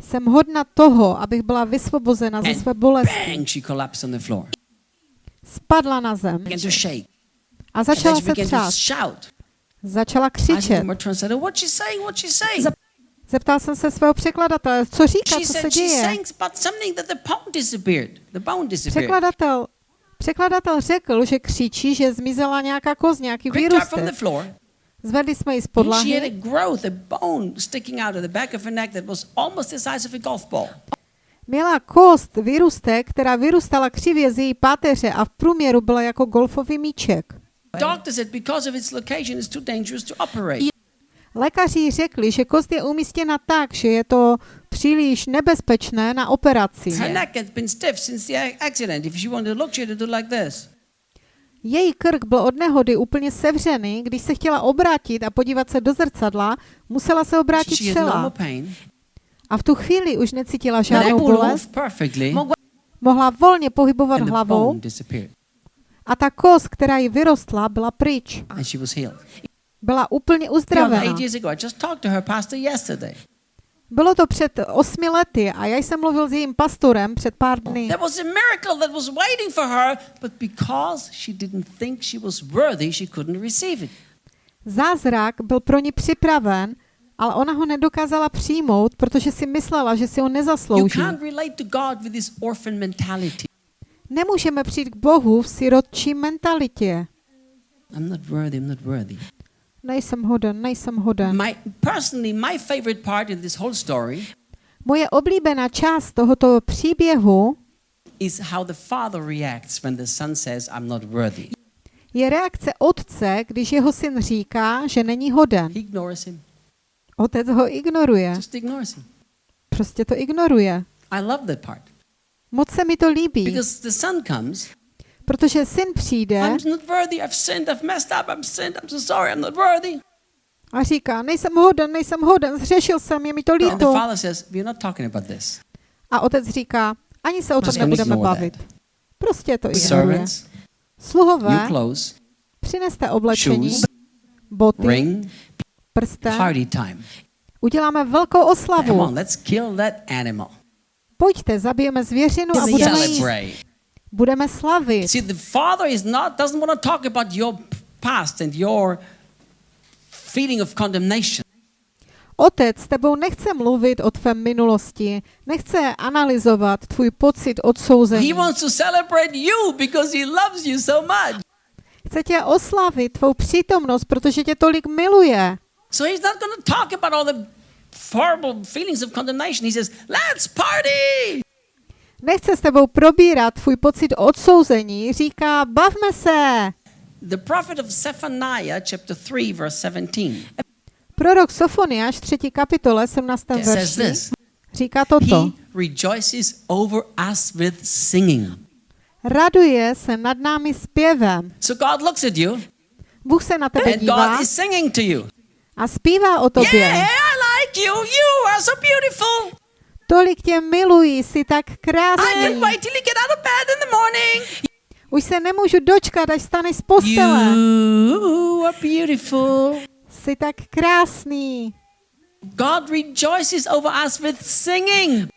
Jsem hodna toho, abych byla vysvobozena ze své bolesti. Spadla na zem. A začala se třást. Začala křičet. Zeptal jsem se svého překladatele, co říká, co se děje. Překladatel, překladatel řekl, že křičí, že zmizela nějaká kost, nějaký výrůstek. floor. Zvedli jsme ji z podlahy. Měla kost, výrůstek, která vyrůstala křivě z její páteře a v průměru byla jako golfový míček. Doctor said because of its location, it's too dangerous to operate. Lékaři řekli, že kost je umístěna tak, že je to příliš nebezpečné na operaci. Její krk byl od nehody úplně sevřený, když se chtěla obrátit a podívat se do zrcadla, musela se obrátit celá. A v tu chvíli už necítila žádnou bolest, mohla volně pohybovat hlavou a ta kost, která jí vyrostla, byla pryč. and she was healed. Byla úplně uzdravena. eight years ago, I just talked to her pastor yesterday. Bylo to před osmi lety a já jsem mluvil s jejím pastorem před pár dny. Zázrak byl pro ní připraven, ale ona ho nedokázala přijmout, protože si myslela, že si ho You nezaslouží. Nemůžeme přijít k Bohu v sirotčí mentalitě. I'm not worthy, I'm not worthy. nejsem hoden, nejsem hoden. My personally, my favorite part in this whole story Moje oblíbená část tohoto příběhu is how the father reacts when the son says, I'm not worthy. je reakce otce, když jeho syn říká, že není hoden. He ignores him. Otec ho ignoruje. Just ignores him. Prostě to ignoruje. I love that part. Moc se mi to líbí, Because the son comes, protože syn přijde a říká, nejsem hoden, nejsem hoden, zřešil jsem, je mi to líto. A otec říká, ani se o tom nebudeme bavit. Prostě to ignoruje. New Sluhové, přineste oblečení, boty, prsten, uděláme velkou oslavu. Pojďte, zabijeme zvěřinu a budeme jíst. Budeme slavit. See, the father is not doesn't want to talk about your past and your feeling of condemnation. Otec s tebou nechce mluvit o tvé minulosti, nechce analyzovat tvůj pocit odsouzení. He wants to celebrate you because he loves you so much. Chce tě oslavit, tvou přítomnost, protože tě tolik miluje. So he's not going to talk about all the horrible feelings of condemnation. He says, "Let's party." Nechce s tebou probírat tvůj pocit odsouzení, říká, bavme se. The prophet of Zephaniah, chapter 3, verse 17, Prorok Sofoniáš, 3. kapitole, 17. says verši, říká toto. He rejoices over us with singing. Raduje se nad námi zpěvem. So God looks at you Bůh se na tebe and dívá God is singing to you. a zpívá o Yeah, tobě. I like you. You are so beautiful. Tolik tě miluji, jsi tak I krásný. can't wait till you get out of bed in the morning. Už se nemůžu dočkat, až staneš z postele. You are beautiful. Jsi tak krásný. God rejoices over us with singing.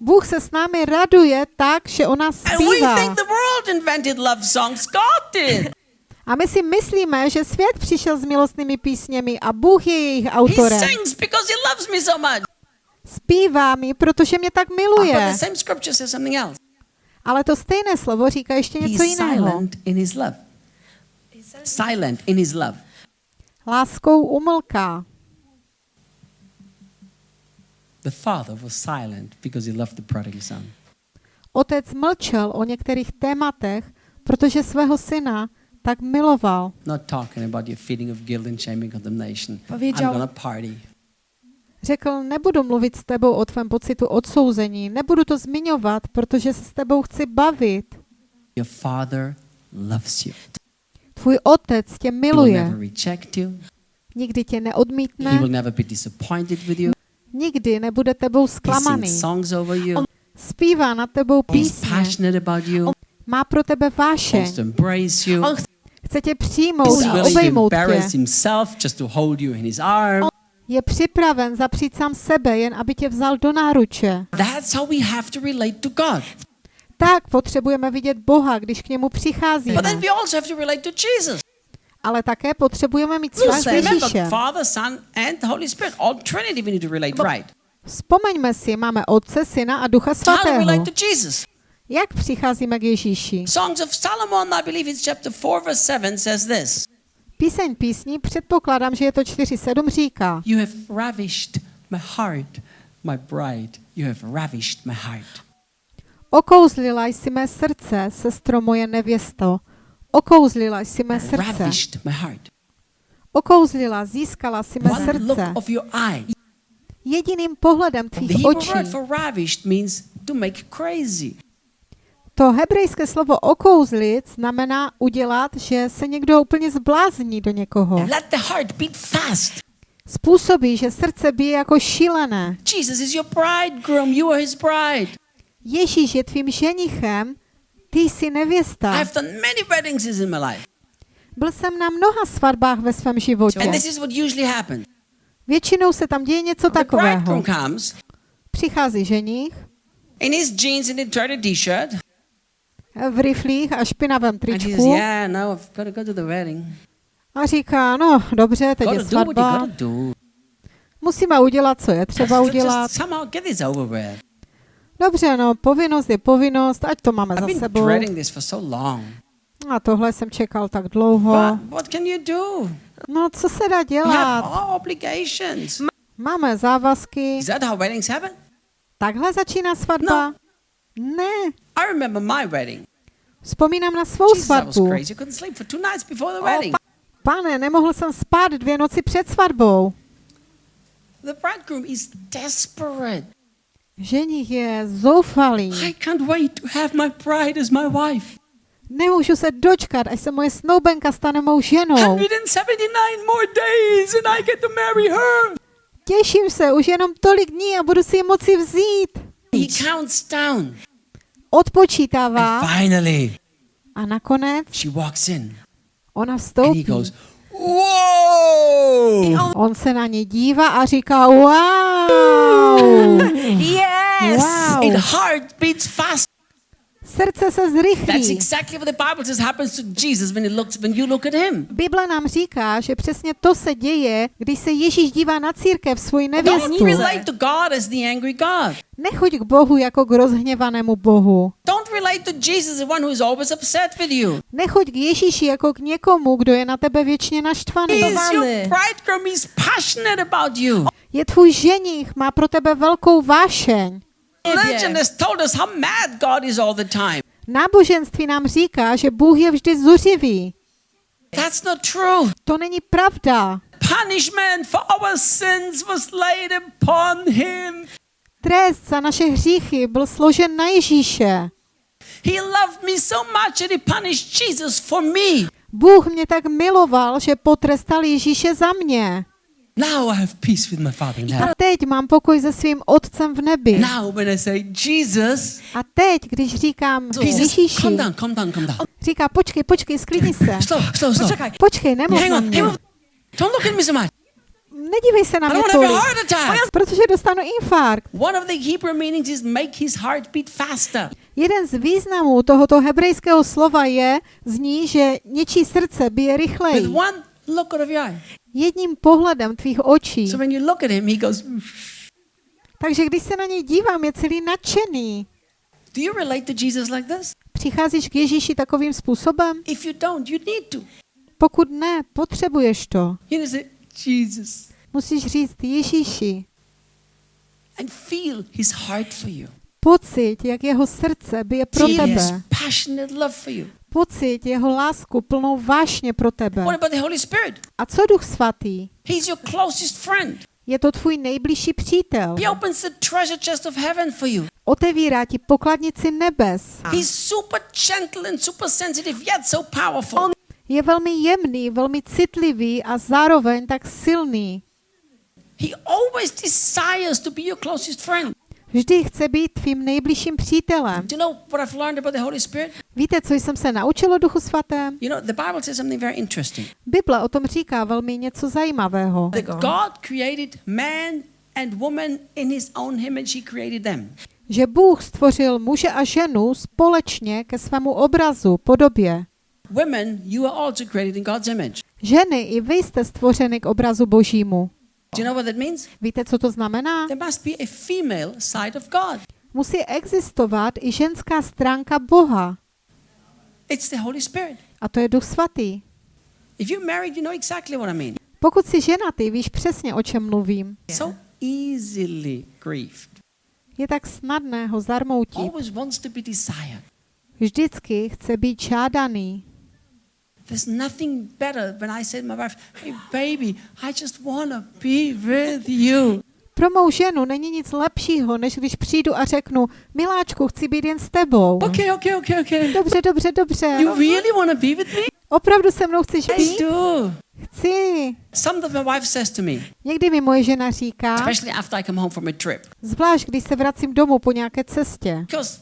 Bůh se s námi raduje tak, že o nás And we zpívá. think the world invented love songs. God did. A my si myslíme, že svět přišel s milostnými písněmi a Bůh je jejich He autorem. sings because he loves me so much. Zpívá mi, protože mě tak But miluje. the same scripture says something else. Ale to stejné slovo říká ještě něco He's jiného. silent in his love. Silent in his love. Láskou umlká. The father was silent because he loved the prodigal son. Otec mlčel o některých tématech, protože svého syna tak miloval. Not talking about your feeling of guilt and shame and condemnation. I'm Powiedział- gonna party. Řekl, nebudu mluvit s tebou o tvém pocitu odsouzení, nebudu to zmiňovat, protože se s tebou chci bavit. Your father loves you. Tvůj otec tě miluje, nikdy tě He will neodmítne, never be disappointed with you. nikdy nebude tebou zklamaný. you. Zpívá na tebou písně, má pro tebe vášeň, embrace you. Chce tě přijmout a obejmout tě. arms. Je připraven zapřít sám sebe, jen aby tě vzal do náruče. Tak potřebujeme vidět Boha, když k němu přicházíme. Ale také potřebujeme mít vztah s Remember, Ježíšem. Father, Son, and the Holy Spirit. All Trinity we need to relate right. Vzpomeňme si, máme Otce, Syna a Ducha Svatého. Jak přicházíme k Ježíši? Songs of Solomon, I believe it's chapter 4, verse 7, says this Píseň písní, předpokládám, že je to 4.7, říká You have ravished my heart, my bride. You have ravished my heart. Okouzlila jsi mé srdce, sestro moje nevěsto. Okouzlila jsi mé srdce. Ravished my heart. Okouzlila, získala si mé One look srdce. of your eye. Jediným pohledem The tvých Hebrew očí. word for ravished means to make crazy. To hebrejské slovo okouzlit znamená udělat, že se někdo úplně zblázní do někoho. Let the heart beat fast. Způsobí, že srdce bije jako šílené. Jesus is your bridegroom. You are his bride. Ježíš je tvým ženichem, ty jsi nevěsta. I've done many weddings in my life. Byl jsem na mnoha svatbách ve svém životě. And this is what usually happens. Většinou se tam děje něco takového. comes Přichází ženich in his jeans and a dirty t-shirt. V riflích a špinavém tričku no, a říká, no dobře, teď je svatba, musíme udělat, co je třeba udělat. Dobře, no, povinnost je povinnost, ať to máme za sebou. A tohle jsem čekal tak dlouho. No, co se dá dělat? Máme závazky. Takhle začíná svatba? Ne. I remember my wedding. Vzpomínám na svou svatbu. O, pa- pane, nemohl jsem spát dvě noci před svatbou. The bridegroom is desperate. Ženich je zoufalý. I can't wait to have my bride as my wife. Nemůžu se dočkat, až se moje snoubenka stane mou ženou. 179 more days and I get to marry her. Těším se, už jenom tolik dní a budu si ji moci vzít. He counts down. Odpočítává And finally, a nakonec she walks in ona and he vstoupí. goes, Whoa! On se na ně dívá a říká, wow, *laughs* Yes! Wow. It heart beats fast. Srdce se That's zrychlí. exactly what the Bible says happens to Jesus when, it looks, when you look at him. Bible nám říká, že přesně to se děje, když se Ježíš dívá na církev, svoji Don't nevěstu. relate to God as the angry God. Nechoď k Bohu jako k rozhněvanému Bohu. Don't relate to Jesus, the one who is always upset with you. Nechoď k Ježíši jako k někomu, kdo je na tebe věčně naštvaný. He is your bridegroom. He's passionate about you. Je tvůj ženich, má pro tebe velkou vášeň. Religion has told us how mad God is all the time. Náboženství nám říká, že Bůh je vždy zuřivý. That's not true. To není pravda. Punishment for our sins was laid upon him. Trest za naše hříchy byl složen na Ježíše. He loved me so much that he punished Jesus for me. Bůh mě tak miloval, že potrestal Ježíše za mě. Now I have peace with my Father in A heaven. teď mám pokoj se svým otcem v nebi. Now when I say Jesus, A teď, když říkám Ježíši, calm down, calm down, calm down. říká, počkej, počkej, sklidni se. Slow, slow, slow. Počkej, nemluv Hang na on, mě. hang on. Don't look at me so much. Nedívej se na mě tolik, a protože dostanu infarkt. One of the Hebrew meanings is make his heart beat faster. Jeden z významů tohoto hebrejského slova je, zní, že něčí srdce bije With rychleji. one look out of your eye. Jedním pohledem tvých očí. So when you look at him, he goes, Takže když se na něj dívám, je celý nadšený. Do you relate to Jesus like this? Přicházíš k Ježíši takovým způsobem? If you don't, you need to. Pokud ne, potřebuješ to. You say, Jesus, Musíš říct Ježíši. and feel his heart for you. Pocit, jak jeho srdce bije pro tebe. Pocit jeho lásku plnou vášně pro tebe. A co Duch Svatý? He's your closest friend. Je to tvůj nejbližší přítel. He opens the treasure chest of heaven for you. Otevírá ti pokladnici nebes. He's super gentle and super sensitive, yet so powerful. Je velmi jemný, velmi citlivý a zároveň tak silný. He always desires to be your closest friend. Vždy chce být tvým nejbližším přítelem. Do you know what I've learned about the Holy Spirit? Víte, co jsem se naučil o Duchu Svatém? You know, the Bible says something very interesting. Bible o tom říká velmi něco zajímavého. That God created man and woman in his own image, he created them. Že Bůh stvořil muže a ženu společně ke svému obrazu, podobě. Women, you are also created in God's image. Ženy, i vy jste stvořeny k obrazu božímu. Do you know what that means? Víte, co to znamená? There must be a female side of God. Musí existovat i ženská stránka Boha. It's the Holy Spirit. A to je Duch Svatý. If you're married, you know exactly what I mean. Pokud jsi ženatý, víš přesně, o čem mluvím. So easily grieved. Je tak snadné ho zarmoutit. Always wants to be desired. Vždycky chce být žádaný. There's nothing better when I say to my wife, hey baby, I just want to be with you. Pro mou ženu není nic lepšího, než když přijdu a řeknu, miláčku, chci být jen s tebou. Okay, okay, okay, okay. Dobře, dobře, dobře. You really want to be with me? Opravdu se mnou chceš I být? do. Chci. Sometimes my wife says to me, Někdy mi moje žena říká, especially after I come home from a trip, zvlášť když se vracím domů po nějaké cestě, because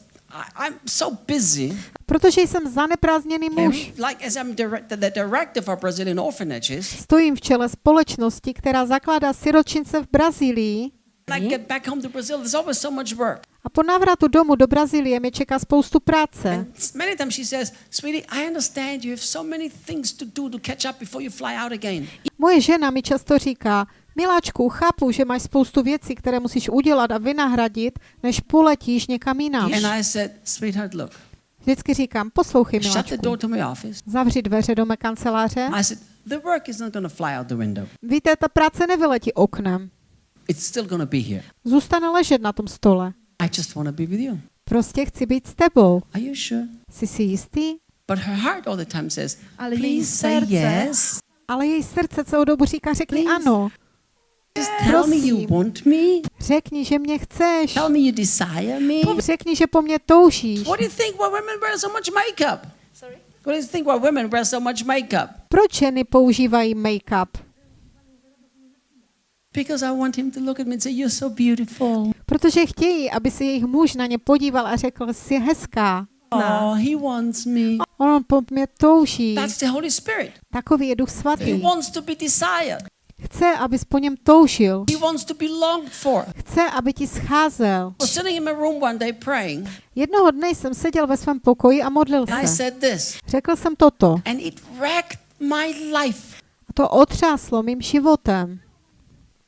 I'm so busy. protože jsem zaneprázdněný muž. Stojím v čele společnosti, která zakládá siročince v Brazílii a po návratu domů do Brazílie mě čeká spoustu práce. Moje žena mi často říká, miláčku, chápu, že máš spoustu věcí, které musíš udělat a vynahradit, než poletíš někam jinam. And I said, Sweetheart, look, Vždycky říkám, poslouchej, miláčku, zavři dveře do mé kanceláře I said, The work is not going to fly out the window. Víte, ta práce nevyletí oknem. It's still going to be here. Zůstane ležet na tom stole. I just want to be with you. Prostě chci být s tebou. Are you sure? Jsi si jistý? But her heart all the time says, Ale její please say srdce- yes. Ale její srdce celou dobu říká, řekni Please. ano. Just tell me you want me. Řekni, že mě chceš. Tell me you desire me. Řekni, že po mně toužíš. What do you think why women wear so much makeup? Sorry? What do you think why women wear so much makeup? Proč ženy používají make-up? Because I want him to look at me and say, You're so beautiful. Protože chtějí, aby se jejich muž na ně podíval a řekl, jsi hezká. Oh, he wants me. On po mě touží. That's the Holy Spirit. Takový je Duch He Svatý. wants to be desired. Chce, abys po něm toužil. Chce, aby ti scházel. Jednoho dne jsem seděl ve svém pokoji a modlil se. Řekl jsem toto. A to otřáslo mým životem.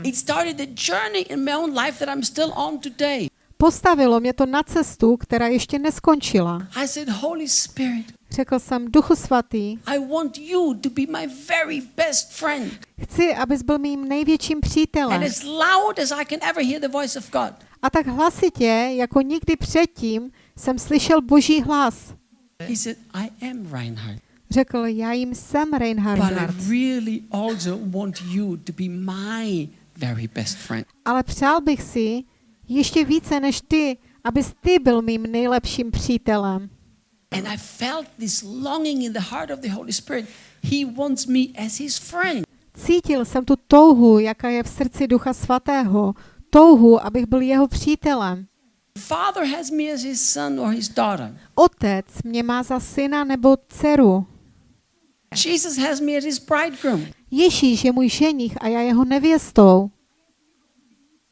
It started the journey in my own life that I'm still on today. Postavilo mě to na cestu, která ještě neskončila. I said, Holy Spirit, Řekl jsem, Duchu Svatý, I want you to be my very best friend. chci, abys byl mým největším And přítelem. as loud as I can ever hear the voice of God. A tak hlasitě, jako nikdy předtím, jsem slyšel boží hlas. He said, I am Reinhard. Řekl, já jim jsem But Reinhard, I really also want you to be my very best friend. ale přál bych si ještě více než ty, abys ty byl mým nejlepším přítelem. And I felt this longing in the heart of the Holy Spirit. He wants me as his friend. Cítil jsem tu touhu, jaká je v srdci Ducha Svatého. Touhu, abych byl jeho přítelem. Father has me as his son or his daughter. Otec mě má za syna nebo dceru. Jesus has me as his bridegroom. Ježíš je můj ženich a já jeho nevěstou.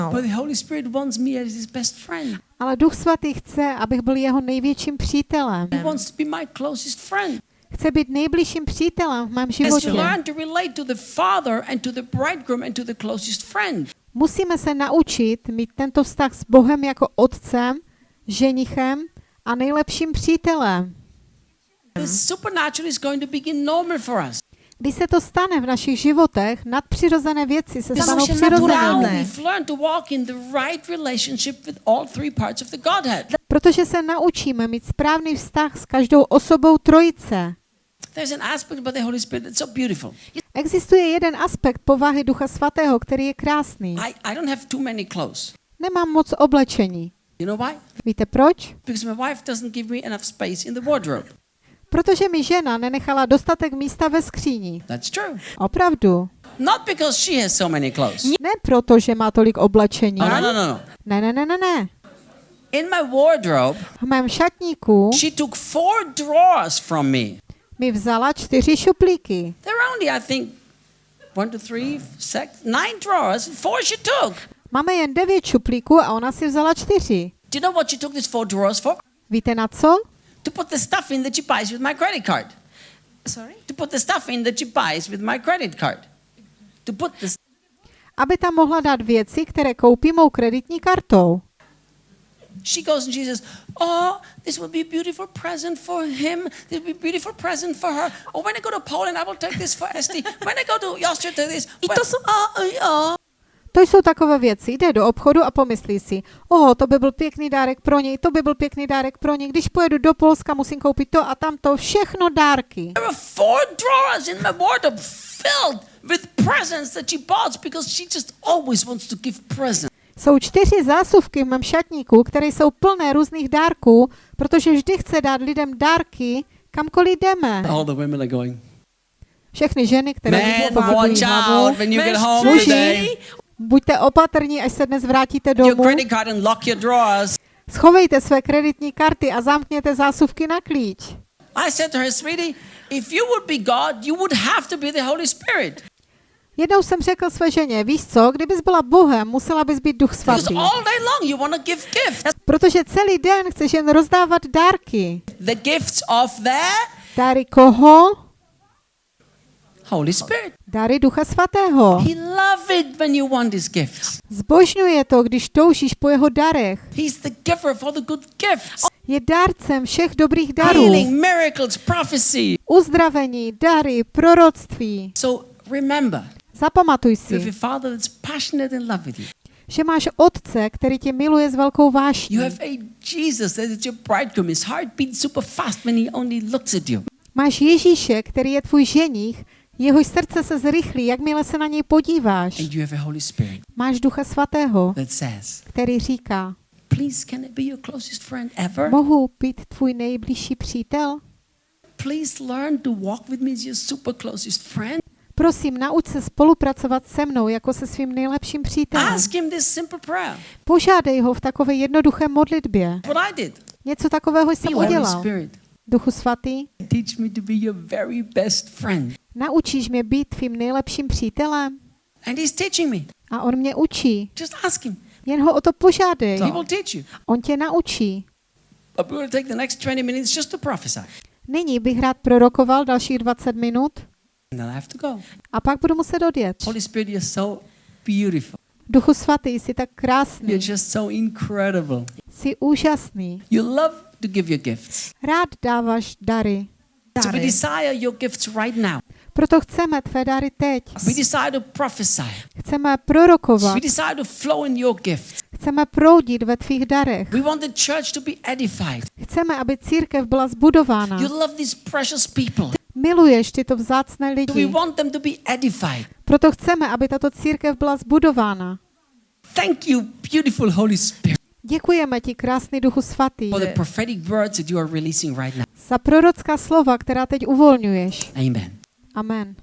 But the Holy Spirit wants me as his best friend. Ale Duch Svatý chce, abych byl jeho největším přítelem. He wants to be my closest friend. Chce být nejbližším přítelem v mém životě. learn to relate to the father and to the bridegroom and to the closest friend. Musíme se naučit mít tento vztah s Bohem jako otcem, ženichem a nejlepším přítelem. The supernatural is going to begin normal for us. Když se to stane v našich životech, nadpřirozené věci se stanou Godhead. Protože se naučíme mít správný vztah s každou osobou trojice. Existuje jeden aspekt povahy Ducha Svatého, který je krásný. Nemám moc oblečení. Víte proč? Protože mi žena nenechala dostatek místa ve skříni. That's true. Opravdu. Not because she has so many clothes. Ne proto, že má tolik oblečení. No, no, no, no, no. Ne, ne, ne, ne, ne. In my wardrobe, V mém šatníku she took four drawers from me. mi vzala čtyři šuplíky. They're only, I think, one, two, three, six, nine drawers. Four she took. Máme jen devět šuplíků a ona si vzala čtyři. Do you know what she took these four drawers for? Víte na co? To put the stuff in that she buys with my credit card. Sorry? To put the stuff in that she buys with my credit card. To put the Aby tam mohla dát věci, které koupí mou kreditní kartou. She goes and she says, Oh, this will be a beautiful present for him. This will be a beautiful present for her. Oh, when I go to Poland, I will take this for Esti. When I go to Austria, take this. I to jsou- oh, oh, oh. To jsou takové věci. Jde do obchodu a pomyslí si, oho, to by byl pěkný dárek pro něj, to by byl pěkný dárek pro něj. Když pojedu do Polska, musím koupit to a tamto, všechno dárky. There are four drawers in my wardrobe filled with presents that she bought because she just always wants to give presents. Jsou čtyři zásuvky v mém šatníku, které jsou plné různých dárků, protože vždy chce dát lidem dárky, kamkoliv jdeme. All the women are going, Všechny ženy, které Man, watch out when you get home Muži, today. Buďte opatrní, až se dnes vrátíte domů. Schovejte své kreditní karty a zamkněte zásuvky na klíč. I said to her, sweetie, if you would be God, you would have to be the Holy Spirit. Jednou jsem řekl své ženě, víš co, kdybys byla Bohem, musela bys být Duch Svatý. Protože celý den chceš jen rozdávat dárky. Dary koho? Holy Spirit. Dary Ducha Svatého. He loves it when you want his gifts. Zbožňuje to, když toužíš po jeho darech. He's the giver of all the good gifts. Je dárcem všech dobrých darů. healing, miracles, prophecy. Uzdravení, dary, proroctví. So remember, Zapamatuj you have si, a father that's passionate in love with you. že máš otce, který tě miluje s velkou vášní. You have a Jesus that is your bridegroom. His heart beats super fast when he only looks at you. Máš Ježíše, který je tvůj ženich, jehož srdce se zrychlí, jakmile se na něj podíváš. And you have a Holy Spirit Máš Ducha Svatého, that says, který říká, Please, can I be your closest friend ever? mohu být tvůj nejbližší přítel? Please learn to walk with me as your super closest friend. Prosím, nauč se spolupracovat se mnou jako se svým nejlepším přítelem. Ask him this simple prayer. Požádej ho v takové jednoduché modlitbě. What I did. Něco takového jsem udělal. Spirit, Duchu svatý, teach me to be your very best friend. naučíš mě být tvým nejlepším přítelem? And he's teaching me. A on mě učí. Just ask him. Jen ho o to požádej. He will teach you. On tě naučí. But we will take the next 20 minutes just to prophesy. Nyní bych rád prorokoval dalších 20 minut And then I have to go. a pak budu muset odjet. Holy Spirit, you're so beautiful. Duchu svatý, jsi tak krásný, You're just so incredible. jsi úžasný. You love to give your gifts. Rád dáváš dary. So we desire your gifts right now. Proto chceme tvé dary teď. We desire to prophesy. Chceme prorokovat. We desire to flow in your gifts. Chceme proudit ve tvých darech. We want the church to be edified. Chceme, aby církev byla zbudována. You love these precious people. Miluješ tyto vzácné We lidi. want them to be edified. Proto chceme, aby tato církev byla zbudována. Thank you, beautiful Holy Spirit, Děkujeme ti, krásný Duchu Svatý, for the prophetic words that you are releasing right now. za prorocká slova, která teď uvolňuješ. Amen. Amen.